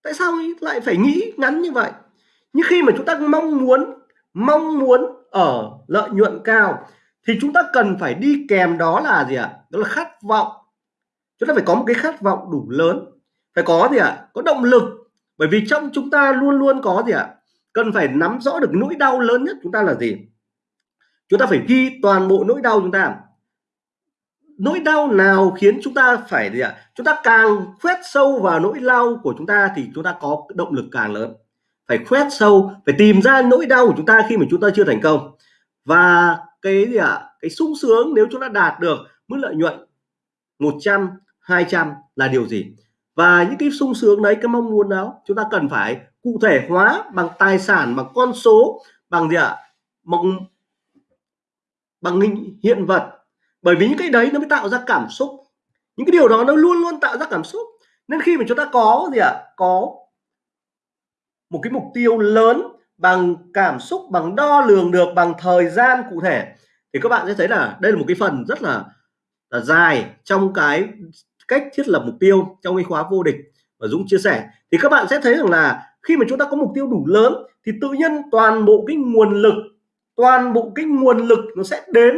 Tại sao lại phải nghĩ ngắn như vậy? Nhưng khi mà chúng ta mong muốn mong muốn ở lợi nhuận cao thì chúng ta cần phải đi kèm đó là gì ạ? Đó là khát vọng. Chúng ta phải có một cái khát vọng đủ lớn. Phải có gì ạ? Có động lực. Bởi vì trong chúng ta luôn luôn có gì ạ? Cần phải nắm rõ được nỗi đau lớn nhất chúng ta là gì? Chúng ta phải ghi toàn bộ nỗi đau chúng ta. Nỗi đau nào khiến chúng ta phải gì ạ? Chúng ta càng khoét sâu vào nỗi đau của chúng ta thì chúng ta có động lực càng lớn. Phải khoét sâu, phải tìm ra nỗi đau của chúng ta khi mà chúng ta chưa thành công. Và cái gì ạ? Cái sung sướng nếu chúng ta đạt được mức lợi nhuận 100 200 là điều gì? Và những cái sung sướng đấy, cái mong muốn đó, chúng ta cần phải cụ thể hóa bằng tài sản, bằng con số, bằng gì ạ? Bằng bằng hình, hiện vật. Bởi vì những cái đấy nó mới tạo ra cảm xúc. Những cái điều đó nó luôn luôn tạo ra cảm xúc. Nên khi mà chúng ta có gì ạ? Có một cái mục tiêu lớn bằng cảm xúc bằng đo lường được bằng thời gian cụ thể. Thì các bạn sẽ thấy là đây là một cái phần rất là, là dài trong cái cách thiết lập mục tiêu trong cái khóa vô địch và Dũng chia sẻ. Thì các bạn sẽ thấy rằng là khi mà chúng ta có mục tiêu đủ lớn thì tự nhiên toàn bộ cái nguồn lực toàn bộ cái nguồn lực nó sẽ đến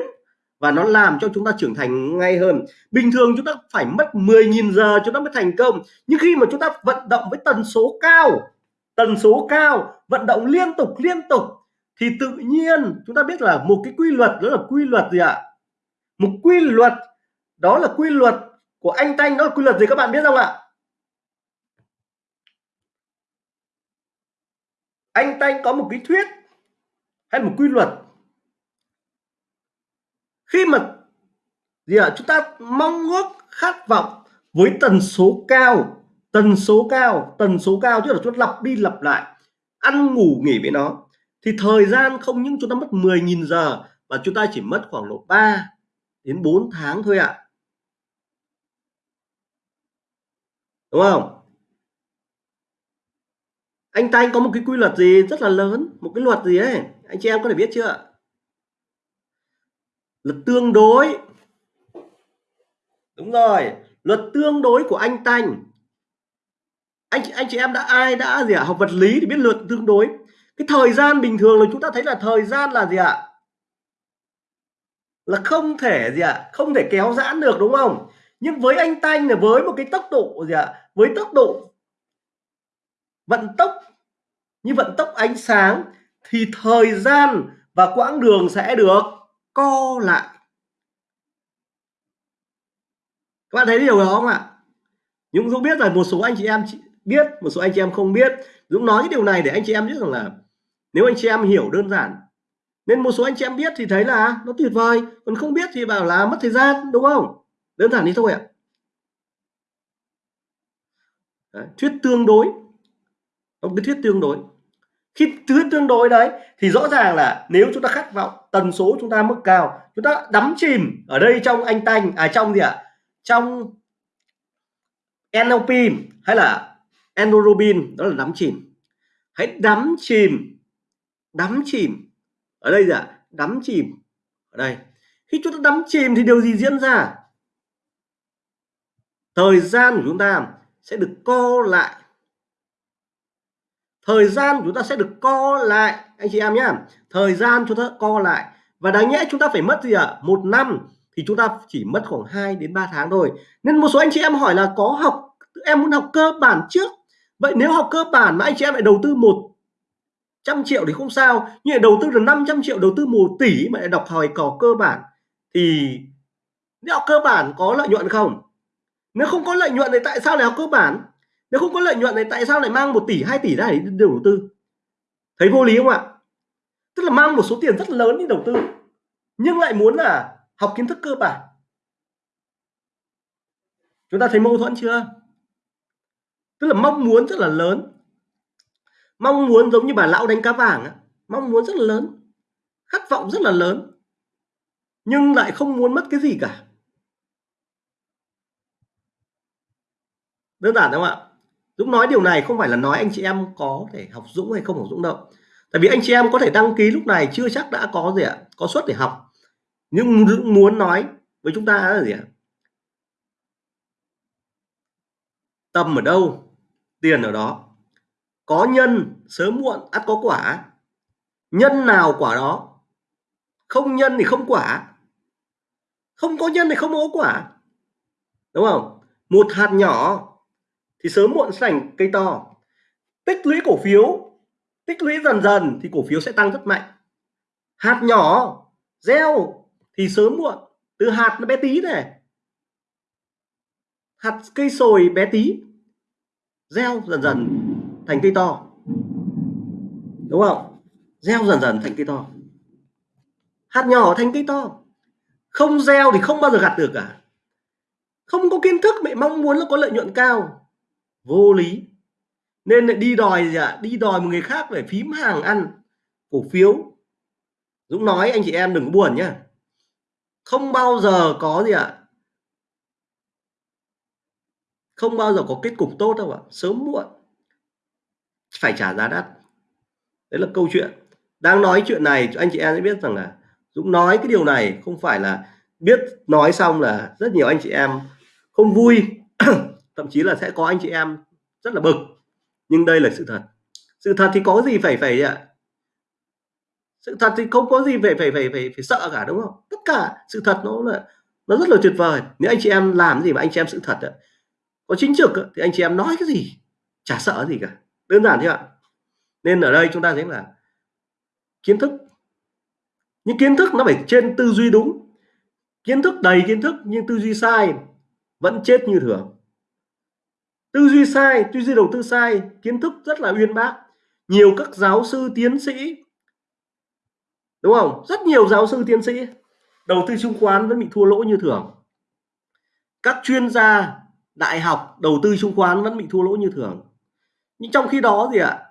và nó làm cho chúng ta trưởng thành ngay hơn. Bình thường chúng ta phải mất 10.000 giờ chúng ta mới thành công. Nhưng khi mà chúng ta vận động với tần số cao tần số cao, vận động liên tục liên tục, thì tự nhiên chúng ta biết là một cái quy luật, đó là quy luật gì ạ? Một quy luật, đó là quy luật của anh Tanh đó là quy luật gì các bạn biết không ạ? Anh Tanh có một cái thuyết hay một quy luật. Khi mà gì ạ? Chúng ta mong ước khát vọng với tần số cao tần số cao, tần số cao tức là chúng ta lặp đi lặp lại, ăn ngủ nghỉ với nó. Thì thời gian không những chúng ta mất 10.000 giờ, mà chúng ta chỉ mất khoảng độ 3 đến 4 tháng thôi ạ. Đúng không? Anh ta anh có một cái quy luật gì rất là lớn? Một cái luật gì ấy? Anh chị em có thể biết chưa? Luật tương đối. Đúng rồi, luật tương đối của anh Tanh anh chị anh chị em đã, ai đã gì ạ, học vật lý thì biết luật tương đối. Cái thời gian bình thường là chúng ta thấy là thời gian là gì ạ? Là không thể gì ạ, không thể kéo giãn được, đúng không? Nhưng với anh Tanh là với một cái tốc độ gì ạ, với tốc độ vận tốc, như vận tốc ánh sáng, thì thời gian và quãng đường sẽ được co lại. Các bạn thấy điều đó không ạ? Nhưng Dũng biết là một số anh chị em biết một số anh chị em không biết. Dũng nói cái điều này để anh chị em biết rằng là nếu anh chị em hiểu đơn giản nên một số anh chị em biết thì thấy là nó tuyệt vời còn không biết thì bảo là mất thời gian đúng không? Đơn giản đi thôi ạ. Đấy, thuyết tương đối. Một cái thuyết tương đối. Khi thuyết tương đối đấy thì rõ ràng là nếu chúng ta khát vọng tần số chúng ta mức cao chúng ta đắm chìm ở đây trong anh tanh à trong gì ạ? Trong NLP hay là endorphin đó là đắm chìm. Hãy đắm chìm đắm chìm. Ở đây gì ạ đắm chìm. Ở đây. Khi chúng ta đắm chìm thì điều gì diễn ra? Thời gian của chúng ta sẽ được co lại. Thời gian của chúng ta sẽ được co lại. Anh chị em nhé thời gian chúng ta co lại. Và đáng nhẽ chúng ta phải mất gì ạ? À? một năm thì chúng ta chỉ mất khoảng 2 đến 3 tháng thôi. Nên một số anh chị em hỏi là có học, em muốn học cơ bản trước vậy nếu học cơ bản mà anh chị em lại đầu tư một trăm triệu thì không sao. Nhưng lại đầu tư là 500 triệu, đầu tư một tỷ mà lại đọc hỏi cỏ cơ bản thì nếu học cơ bản có lợi nhuận không? Nếu không có lợi nhuận thì tại sao lại học cơ bản? Nếu không có lợi nhuận thì tại sao lại mang một tỷ 2 tỷ ra để đầu tư? Thấy vô lý không ạ? Tức là mang một số tiền rất lớn đi đầu tư, nhưng lại muốn là học kiến thức cơ bản. Chúng ta thấy mâu thuẫn chưa? Tức là mong muốn rất là lớn. Mong muốn giống như bà lão đánh cá vàng mong muốn rất là lớn, khát vọng rất là lớn, nhưng lại không muốn mất cái gì cả. Đơn giản đúng không ạ? Dũng nói điều này không phải là nói anh chị em có thể học Dũng hay không học Dũng đâu. Tại vì anh chị em có thể đăng ký lúc này chưa chắc đã có gì ạ, có suất để học. Nhưng muốn nói với chúng ta là gì ạ? Tâm ở đâu? Tiền ở đó. Có nhân sớm muộn ắt có quả. Nhân nào quả đó? Không nhân thì không quả. Không có nhân thì không có quả. Đúng không? Một hạt nhỏ thì sớm muộn sẽ thành cây to. Tích lũy cổ phiếu, tích lũy dần dần thì cổ phiếu sẽ tăng rất mạnh. Hạt nhỏ, gieo thì sớm muộn. Từ hạt nó bé tí này. Hạt cây sồi bé tí gieo dần dần thành cây to. Đúng không? Gieo dần dần thành cây to. Hạt nhỏ thành cây to. Không gieo thì không bao giờ gặt được cả. Không có kiến thức, mẹ mong muốn là có lợi nhuận cao. Vô lý. Nên lại đi đòi gì ạ? À? đi đòi một người khác để phím hàng ăn cổ phiếu. Dũng nói anh chị em đừng buồn nhá. Không bao giờ có gì ạ? à? Không bao giờ có kết cục tốt đâu ạ. Sớm muộn. Phải trả giá đắt. Đấy là câu chuyện. Đang nói chuyện này anh chị em sẽ biết rằng là Dũng nói cái điều này không phải là biết nói xong là rất nhiều anh chị em không vui. <clears throat> Thậm chí là sẽ có anh chị em rất là bực. Nhưng đây là sự thật. Sự thật thì có gì phải phải ạ? Sự thật thì không có gì phải phải phải phải, phải sợ cả đúng không? Tất cả sự thật nó là nó rất là tuyệt vời. Nếu anh chị em làm gì mà anh chị em sự thật ạ có chính trực thì anh chị em nói cái gì, chả sợ gì cả. Đơn giản thế ạ. Nên ở đây chúng ta thấy là kiến thức, những kiến thức nó phải trên tư duy đúng. Kiến thức đầy kiến thức nhưng tư duy sai vẫn chết như thường. Tư duy sai, tư duy đầu tư sai, kiến thức rất là uyên bác. Nhiều các giáo sư tiến sĩ, đúng không? Rất nhiều giáo sư tiến sĩ, đầu tư chứng khoán vẫn bị thua lỗ như thường. Các chuyên gia đại học, đầu tư chứng khoán vẫn bị thua lỗ như thường. Nhưng trong khi đó gì ạ,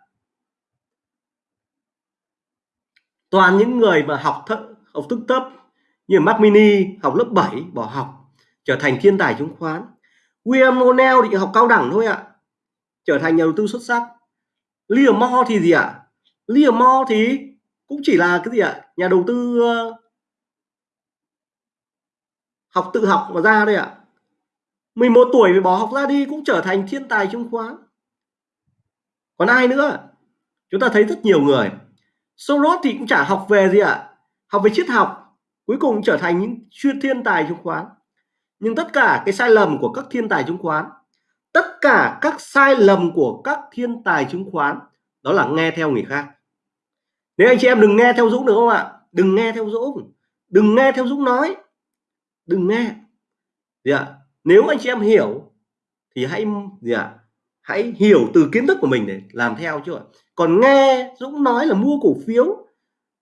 toàn những người mà học thấp học thức thấp như Mac Mini, học lớp 7 bỏ học, trở thành thiên tài chứng khoán. William O'Neill thì học cao đẳng thôi ạ, trở thành nhà đầu tư xuất sắc. Liam Moore thì gì ạ? Liam Moore thì cũng chỉ là cái gì ạ? Nhà đầu tư ờ, học tự học mà ra đây ạ. 11 tuổi phải bỏ học ra đi cũng trở thành thiên tài chứng khoán. Còn ai nữa? Chúng ta thấy rất nhiều người. Soros thì cũng chả học về gì ạ. Học về triết học, cuối cùng trở thành những chuyên thiên tài chứng khoán. Nhưng tất cả cái sai lầm của các thiên tài chứng khoán, tất cả các sai lầm của các thiên tài chứng khoán, đó là nghe theo người khác. Nếu anh chị em đừng nghe theo Dũng được không ạ? Đừng nghe theo Dũng. Đừng nghe theo Dũng nói. Đừng nghe. Gì ạ nếu anh chị em hiểu, thì hãy, gì ạ, hãy hiểu từ kiến thức của mình để làm theo chưa còn nghe Dũng nói là mua cổ phiếu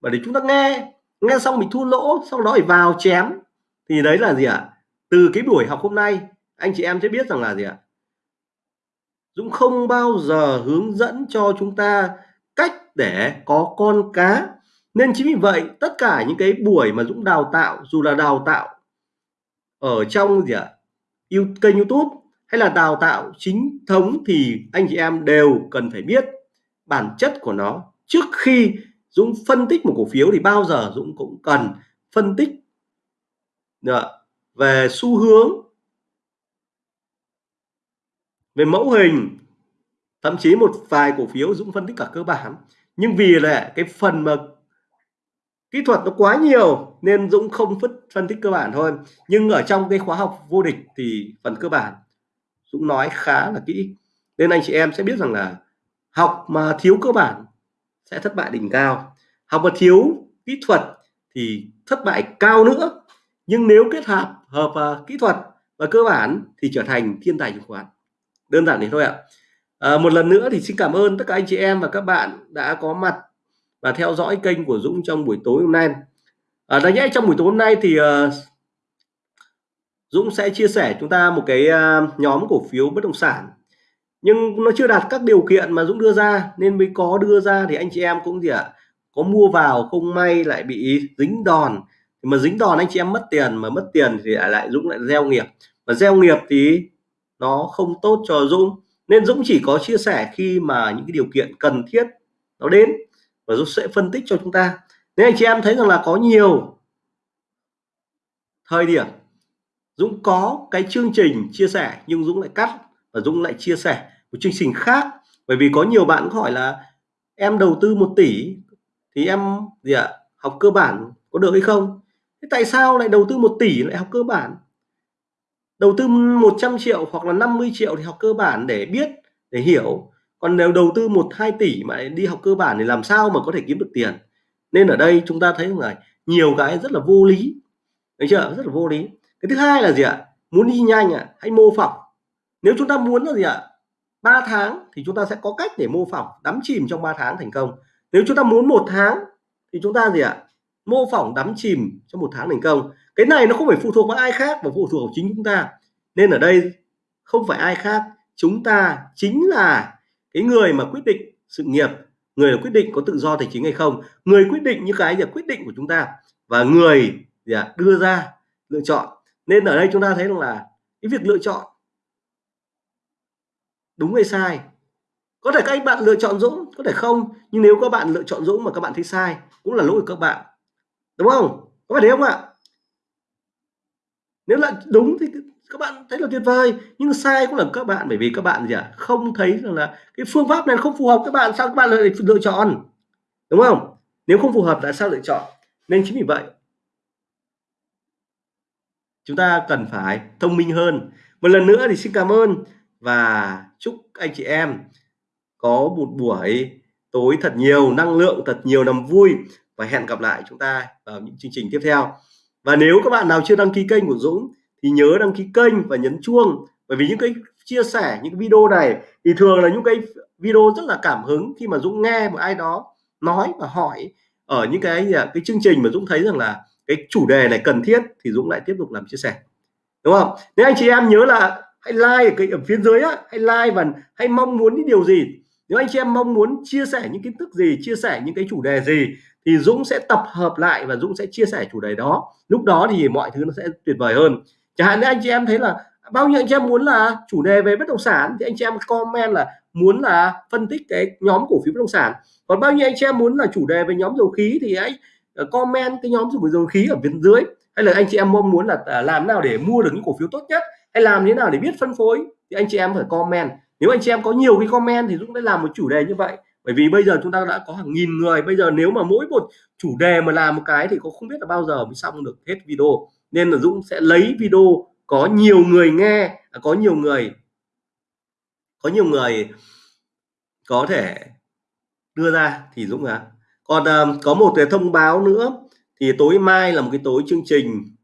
và để chúng ta nghe nghe xong mình thua lỗ, sau đó phải vào chém, thì đấy là gì ạ? Từ cái buổi học hôm nay, anh chị em sẽ biết rằng là gì ạ? Dũng không bao giờ hướng dẫn cho chúng ta cách để có con cá. Nên chính vì vậy, tất cả những cái buổi mà Dũng đào tạo, dù là đào tạo ở trong gì ạ kênh YouTube hay là đào tạo chính thống thì anh chị em đều cần phải biết bản chất của nó. Trước khi Dũng phân tích một cổ phiếu thì bao giờ Dũng cũng cần phân tích ờ, về xu hướng, về mẫu hình, thậm chí một vài cổ phiếu Dũng phân tích cả cơ bản. Nhưng vì là cái phần mà kỹ thuật nó quá nhiều nên Dũng không phân tích cơ bản thôi. Nhưng ở trong cái khóa học vô địch thì phần cơ bản Dũng nói khá là kỹ. Nên anh chị em sẽ biết rằng là học mà thiếu cơ bản sẽ thất bại đỉnh cao. Học mà thiếu kỹ thuật thì thất bại cao nữa. Nhưng nếu kết hợp hợp uh, kỹ thuật và cơ bản thì trở thành thiên tài chứng khoán đơn giản thế thôi ạ. À, một lần nữa thì xin cảm ơn tất cả anh chị em và các bạn đã có mặt và theo dõi kênh của Dũng trong buổi tối hôm nay. À, đáng nhẽ trong buổi tối hôm nay thì uh, Dũng sẽ chia sẻ chúng ta một cái uh, nhóm cổ phiếu bất động sản. Nhưng nó chưa đạt các điều kiện mà Dũng đưa ra nên mới có đưa ra thì anh chị em cũng gì ạ có mua vào không may lại bị dính đòn. Mà dính đòn anh chị em mất tiền mà mất tiền thì lại Dũng lại gieo nghiệp. Mà gieo nghiệp thì nó không tốt cho Dũng. Nên Dũng chỉ có chia sẻ khi mà những cái điều kiện cần thiết nó đến và Dũng sẽ phân tích cho chúng ta. Nếu anh chị em thấy rằng là có nhiều thời điểm Dũng có cái chương trình chia sẻ nhưng Dũng lại cắt và Dũng lại chia sẻ một chương trình khác. Bởi vì có nhiều bạn hỏi là em đầu tư 1 tỷ thì em gì ạ, học cơ bản có được hay không? Thế tại sao lại đầu tư 1 tỷ lại học cơ bản? Đầu tư 100 triệu hoặc là 50 triệu thì học cơ bản để biết, để hiểu còn nếu đầu tư 1 2 tỷ mà đi học cơ bản thì làm sao mà có thể kiếm được tiền? Nên ở đây chúng ta thấy là nhiều cái rất là vô lý. Thấy chưa? Rất là vô lý. Cái thứ hai là gì ạ? Muốn đi nhanh ạ à? hãy mô phỏng? Nếu chúng ta muốn là gì ạ? 3 tháng thì chúng ta sẽ có cách để mô phỏng, đắm chìm trong 3 tháng thành công. Nếu chúng ta muốn một tháng thì chúng ta gì ạ? Mô phỏng, đắm chìm trong một tháng thành công. Cái này nó không phải phụ thuộc vào ai khác mà phụ thuộc vào chính chúng ta. Nên ở đây không phải ai khác, chúng ta chính là cái người mà quyết định sự nghiệp người là quyết định có tự do tài chính hay không người quyết định những cái là quyết định của chúng ta và người gì à, đưa ra lựa chọn. Nên ở đây chúng ta thấy rằng là cái việc lựa chọn đúng hay sai. Có thể các bạn lựa chọn Dũng có thể không nhưng nếu các bạn lựa chọn Dũng mà các bạn thấy sai cũng là lỗi của các bạn. Đúng không? Có phải thế không ạ? Nếu là đúng thì các bạn thấy là tuyệt vời. Nhưng sai cũng là các bạn, bởi vì các bạn gì ạ? À? không thấy rằng là cái phương pháp này không phù hợp, các bạn, sao các bạn lại lựa chọn? Đúng không? Nếu không phù hợp tại sao lựa chọn? Nên chính vì vậy, chúng ta cần phải thông minh hơn. Một lần nữa thì xin cảm ơn và chúc anh chị em có một buổi tối thật nhiều, năng lượng thật nhiều, niềm vui. Và hẹn gặp lại chúng ta vào những chương trình tiếp theo. Và nếu các bạn nào chưa đăng ký kênh của Dũng thì nhớ đăng ký kênh và nhấn chuông. Bởi vì những cái chia sẻ, những cái video này thì thường là những cái video rất là cảm hứng khi mà Dũng nghe một ai đó nói và hỏi ở những cái à, cái chương trình mà Dũng thấy rằng là cái chủ đề này cần thiết thì Dũng lại tiếp tục làm chia sẻ. Đúng không? Nếu anh chị em nhớ là hãy like ở cái ở phía dưới á, hãy like và hãy mong muốn những điều gì. Nếu anh chị em mong muốn chia sẻ những kiến thức gì, chia sẻ những cái chủ đề gì thì Dũng sẽ tập hợp lại và Dũng sẽ chia sẻ chủ đề đó. Lúc đó thì mọi thứ nó sẽ tuyệt vời hơn chẳng hạn như anh chị em thấy là bao nhiêu anh chị em muốn là chủ đề về bất động sản thì anh chị em comment là muốn là phân tích cái nhóm cổ phiếu bất động sản. Còn bao nhiêu anh chị em muốn là chủ đề về nhóm dầu khí thì hãy ờ, comment cái nhóm dầu khí ở bên dưới. Hay là anh chị em mong muốn là ờ, làm nào để mua được những cổ phiếu tốt nhất, hay làm thế nào để biết phân phối thì anh chị em phải comment. Nếu anh chị em có nhiều cái comment thì Dũng sẽ làm một chủ đề như vậy. Bởi vì bây giờ chúng ta đã có hàng nghìn người. Bây giờ nếu mà mỗi một chủ đề mà làm một cái thì có không biết là bao giờ mới xong được hết video nên là Dũng sẽ lấy video có nhiều người nghe à, có nhiều người có nhiều người có thể đưa ra thì Dũng à còn uh, có một cái thông báo nữa thì tối mai là một cái tối chương trình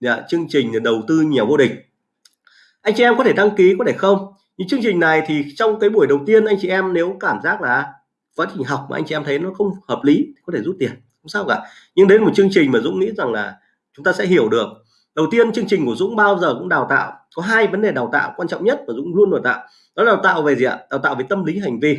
dạ, chương trình đầu tư nhiều vô địch. Anh chị em có thể đăng ký có thể không? Những chương trình này thì trong cái buổi đầu tiên anh chị em nếu cảm giác là quá trình học mà anh chị em thấy nó không hợp lý có thể rút tiền không sao cả. Nhưng đến một chương trình mà Dũng nghĩ rằng là chúng ta sẽ hiểu được. Đầu tiên, chương trình của Dũng bao giờ cũng đào tạo. Có hai vấn đề đào tạo quan trọng nhất và Dũng luôn đào tạo. Đó là đào tạo về gì ạ? Đào tạo về tâm lý hành vi.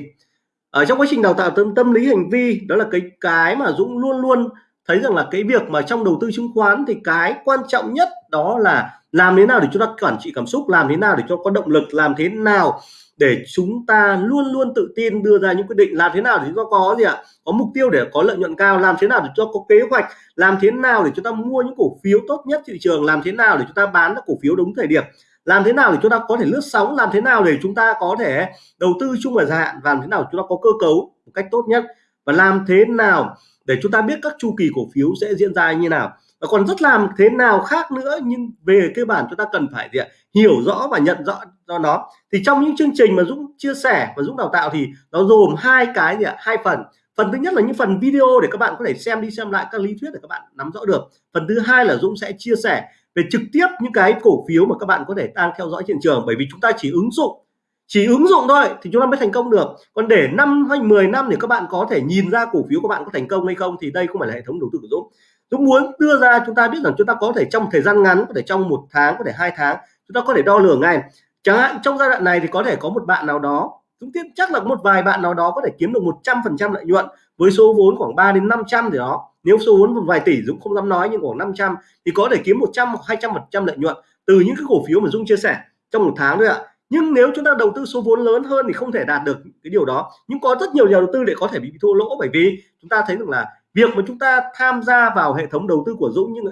Ở trong quá trình đào tạo tâm tâm lý hành vi, đó là cái cái mà Dũng luôn luôn thấy rằng là cái việc mà trong đầu tư chứng khoán thì cái quan trọng nhất đó là làm thế nào để chúng ta quản trị cảm xúc, làm thế nào để cho có động lực, làm thế nào để chúng ta luôn luôn tự tin đưa ra những quyết định làm thế nào để chúng ta có gì ạ? Có mục tiêu để có lợi nhuận cao, làm thế nào để cho có kế hoạch, làm thế nào để chúng ta mua những cổ phiếu tốt nhất thị trường, làm thế nào để chúng ta bán các cổ phiếu đúng thời điểm, làm thế nào để chúng ta có thể lướt sóng, làm thế nào để chúng ta có thể đầu tư chung và dài hạn và làm thế nào chúng ta có cơ cấu một cách tốt nhất, và làm thế nào để chúng ta biết các chu kỳ cổ phiếu sẽ diễn ra như nào và còn rất làm thế nào khác nữa, nhưng về cơ bản chúng ta cần phải gì ạ? hiểu rõ và nhận rõ do nó. Thì trong những chương trình mà Dũng chia sẻ và Dũng đào tạo thì nó gồm hai cái gì ạ? hai phần. Phần thứ nhất là những phần video để các bạn có thể xem đi xem lại các lý thuyết để các bạn nắm rõ được. Phần thứ hai là Dũng sẽ chia sẻ về trực tiếp những cái cổ phiếu mà các bạn có thể đang theo dõi hiện trường. Bởi vì chúng ta chỉ ứng dụng, chỉ ứng dụng thôi thì chúng ta mới thành công được. Còn để năm hay 10 năm để các bạn có thể nhìn ra cổ phiếu của bạn có thành công hay không thì đây không phải là hệ thống đầu tư của Dũng. Dũng muốn đưa ra chúng ta biết rằng chúng ta có thể trong thời gian ngắn, có thể trong một tháng, có thể hai tháng, chúng ta có thể đo lường ngay. Chẳng hạn trong giai đoạn này thì có thể có một bạn nào đó, Dũng tin chắc là một vài bạn nào đó có thể kiếm được 100 phần trăm lợi nhuận với số vốn khoảng 3 đến 500 gì đó. Nếu số vốn một vài tỷ Dũng không dám nói nhưng khoảng 500 thì có thể kiếm 100 hoặc 200 phần trăm lợi nhuận từ những cái cổ phiếu mà Dũng chia sẻ trong một tháng thôi ạ. Nhưng nếu chúng ta đầu tư số vốn lớn hơn thì không thể đạt được cái điều đó. Nhưng có rất nhiều nhà đầu tư để có thể bị thua lỗ bởi vì chúng ta thấy rằng là việc mà chúng ta tham gia vào hệ thống đầu tư của Dũng nhưng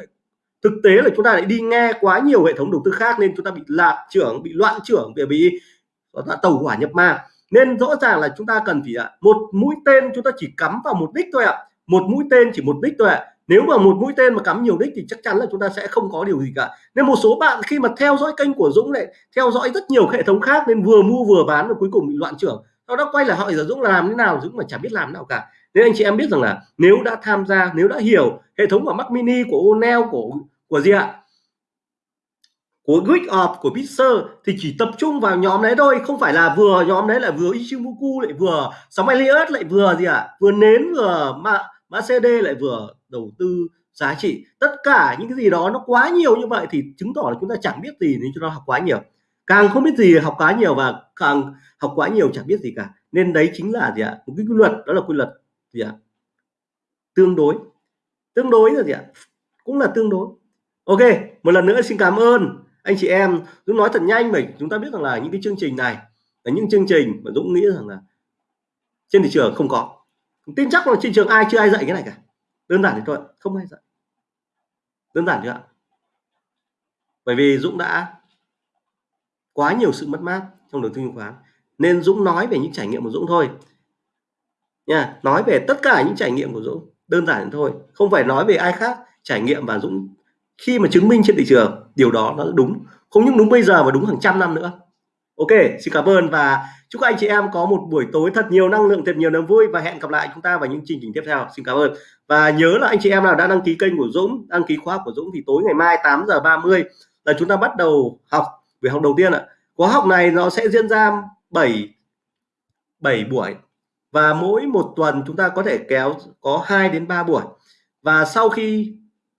thực tế là chúng ta lại đi nghe quá nhiều hệ thống đầu tư khác nên chúng ta bị lạc trưởng, bị loạn trưởng bị bị tàu hỏa nhập ma. Nên rõ ràng là chúng ta cần phải một mũi tên chúng ta chỉ cắm vào một đích thôi ạ. Một mũi tên chỉ một đích thôi ạ. Nếu mà một mũi tên mà cắm nhiều đích thì chắc chắn là chúng ta sẽ không có điều gì cả. Nên một số bạn khi mà theo dõi kênh của Dũng lại theo dõi rất nhiều hệ thống khác nên vừa mua vừa bán và cuối cùng bị loạn trưởng. Sau đó quay lại hỏi là Dũng làm thế nào? Dũng mà chả biết làm nào cả nên anh chị em biết rằng là nếu đã tham gia, nếu đã hiểu hệ thống của Mac Mini của Onel của của gì ạ? Của Geek của Pixar thì chỉ tập trung vào nhóm đấy thôi, không phải là vừa nhóm đấy là vừa Ichimoku, lại vừa sóng Elliot lại vừa gì ạ? À? vừa nến, vừa mã mã CD lại vừa đầu tư giá trị. Tất cả những cái gì đó nó quá nhiều như vậy thì chứng tỏ là chúng ta chẳng biết gì nên chúng ta học quá nhiều. Càng không biết gì học quá nhiều và càng học quá nhiều chẳng biết gì cả. Nên đấy chính là gì ạ? Một cái quy luật, đó là quy luật gì ạ? Tương đối. Tương đối là gì ạ? Cũng là tương đối. Ok, một lần nữa xin cảm ơn anh chị em. Dũng nói thật nhanh mình, chúng ta biết rằng là những cái chương trình này là những chương trình mà Dũng nghĩ rằng là trên thị trường không có. Tin chắc là trên trường ai chưa ai dạy cái này cả. Đơn giản thế thôi, không ai dạy. Đơn giản chưa ạ. Bởi vì Dũng đã quá nhiều sự mất mát trong đầu tư chứng khoán. Nên Dũng nói về những trải nghiệm của Dũng thôi nha, nói về tất cả những trải nghiệm của Dũng, đơn giản thôi, không phải nói về ai khác, trải nghiệm và Dũng, khi mà chứng minh trên thị trường, điều đó nó đúng, không những đúng bây giờ mà đúng hàng trăm năm nữa. Ok, xin cảm ơn và chúc các anh chị em có một buổi tối thật nhiều năng lượng, thật nhiều niềm vui và hẹn gặp lại chúng ta vào những chương trình tiếp theo. Xin cảm ơn. Và nhớ là anh chị em nào đã đăng ký kênh của Dũng, đăng ký khóa của Dũng thì tối ngày mai 8 giờ 30 là chúng ta bắt đầu học, về học đầu tiên ạ. Khóa học này nó sẽ diễn ra 7 7 buổi và mỗi một tuần chúng ta có thể kéo, có 2 đến 3 buổi. Và sau khi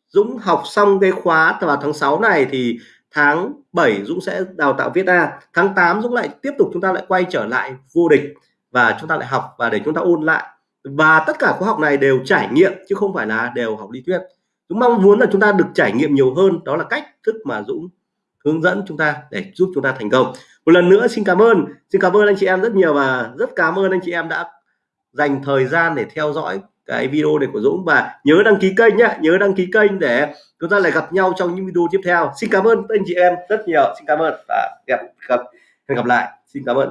Dũng học xong cái khóa vào tháng 6 này thì tháng 7 Dũng sẽ đào tạo viết A. Tháng 8 Dũng lại tiếp tục chúng ta lại quay trở lại vô địch và chúng ta lại học và để chúng ta ôn lại. Và tất cả khóa học này đều trải nghiệm chứ không phải là đều học lý thuyết. Dũng mong muốn là chúng ta được trải nghiệm nhiều hơn, đó là cách thức mà Dũng hướng dẫn chúng ta để giúp chúng ta thành công. Một lần nữa xin cảm ơn. Xin cảm ơn anh chị em rất nhiều và rất cảm ơn anh chị em đã dành thời gian để theo dõi cái video này của Dũng. Và nhớ đăng ký kênh nhé nhớ đăng ký kênh để chúng ta lại gặp nhau trong những video tiếp theo. Xin cảm ơn anh chị em rất nhiều. Xin cảm ơn và gặp gặp, hẹn gặp lại. Xin cảm ơn.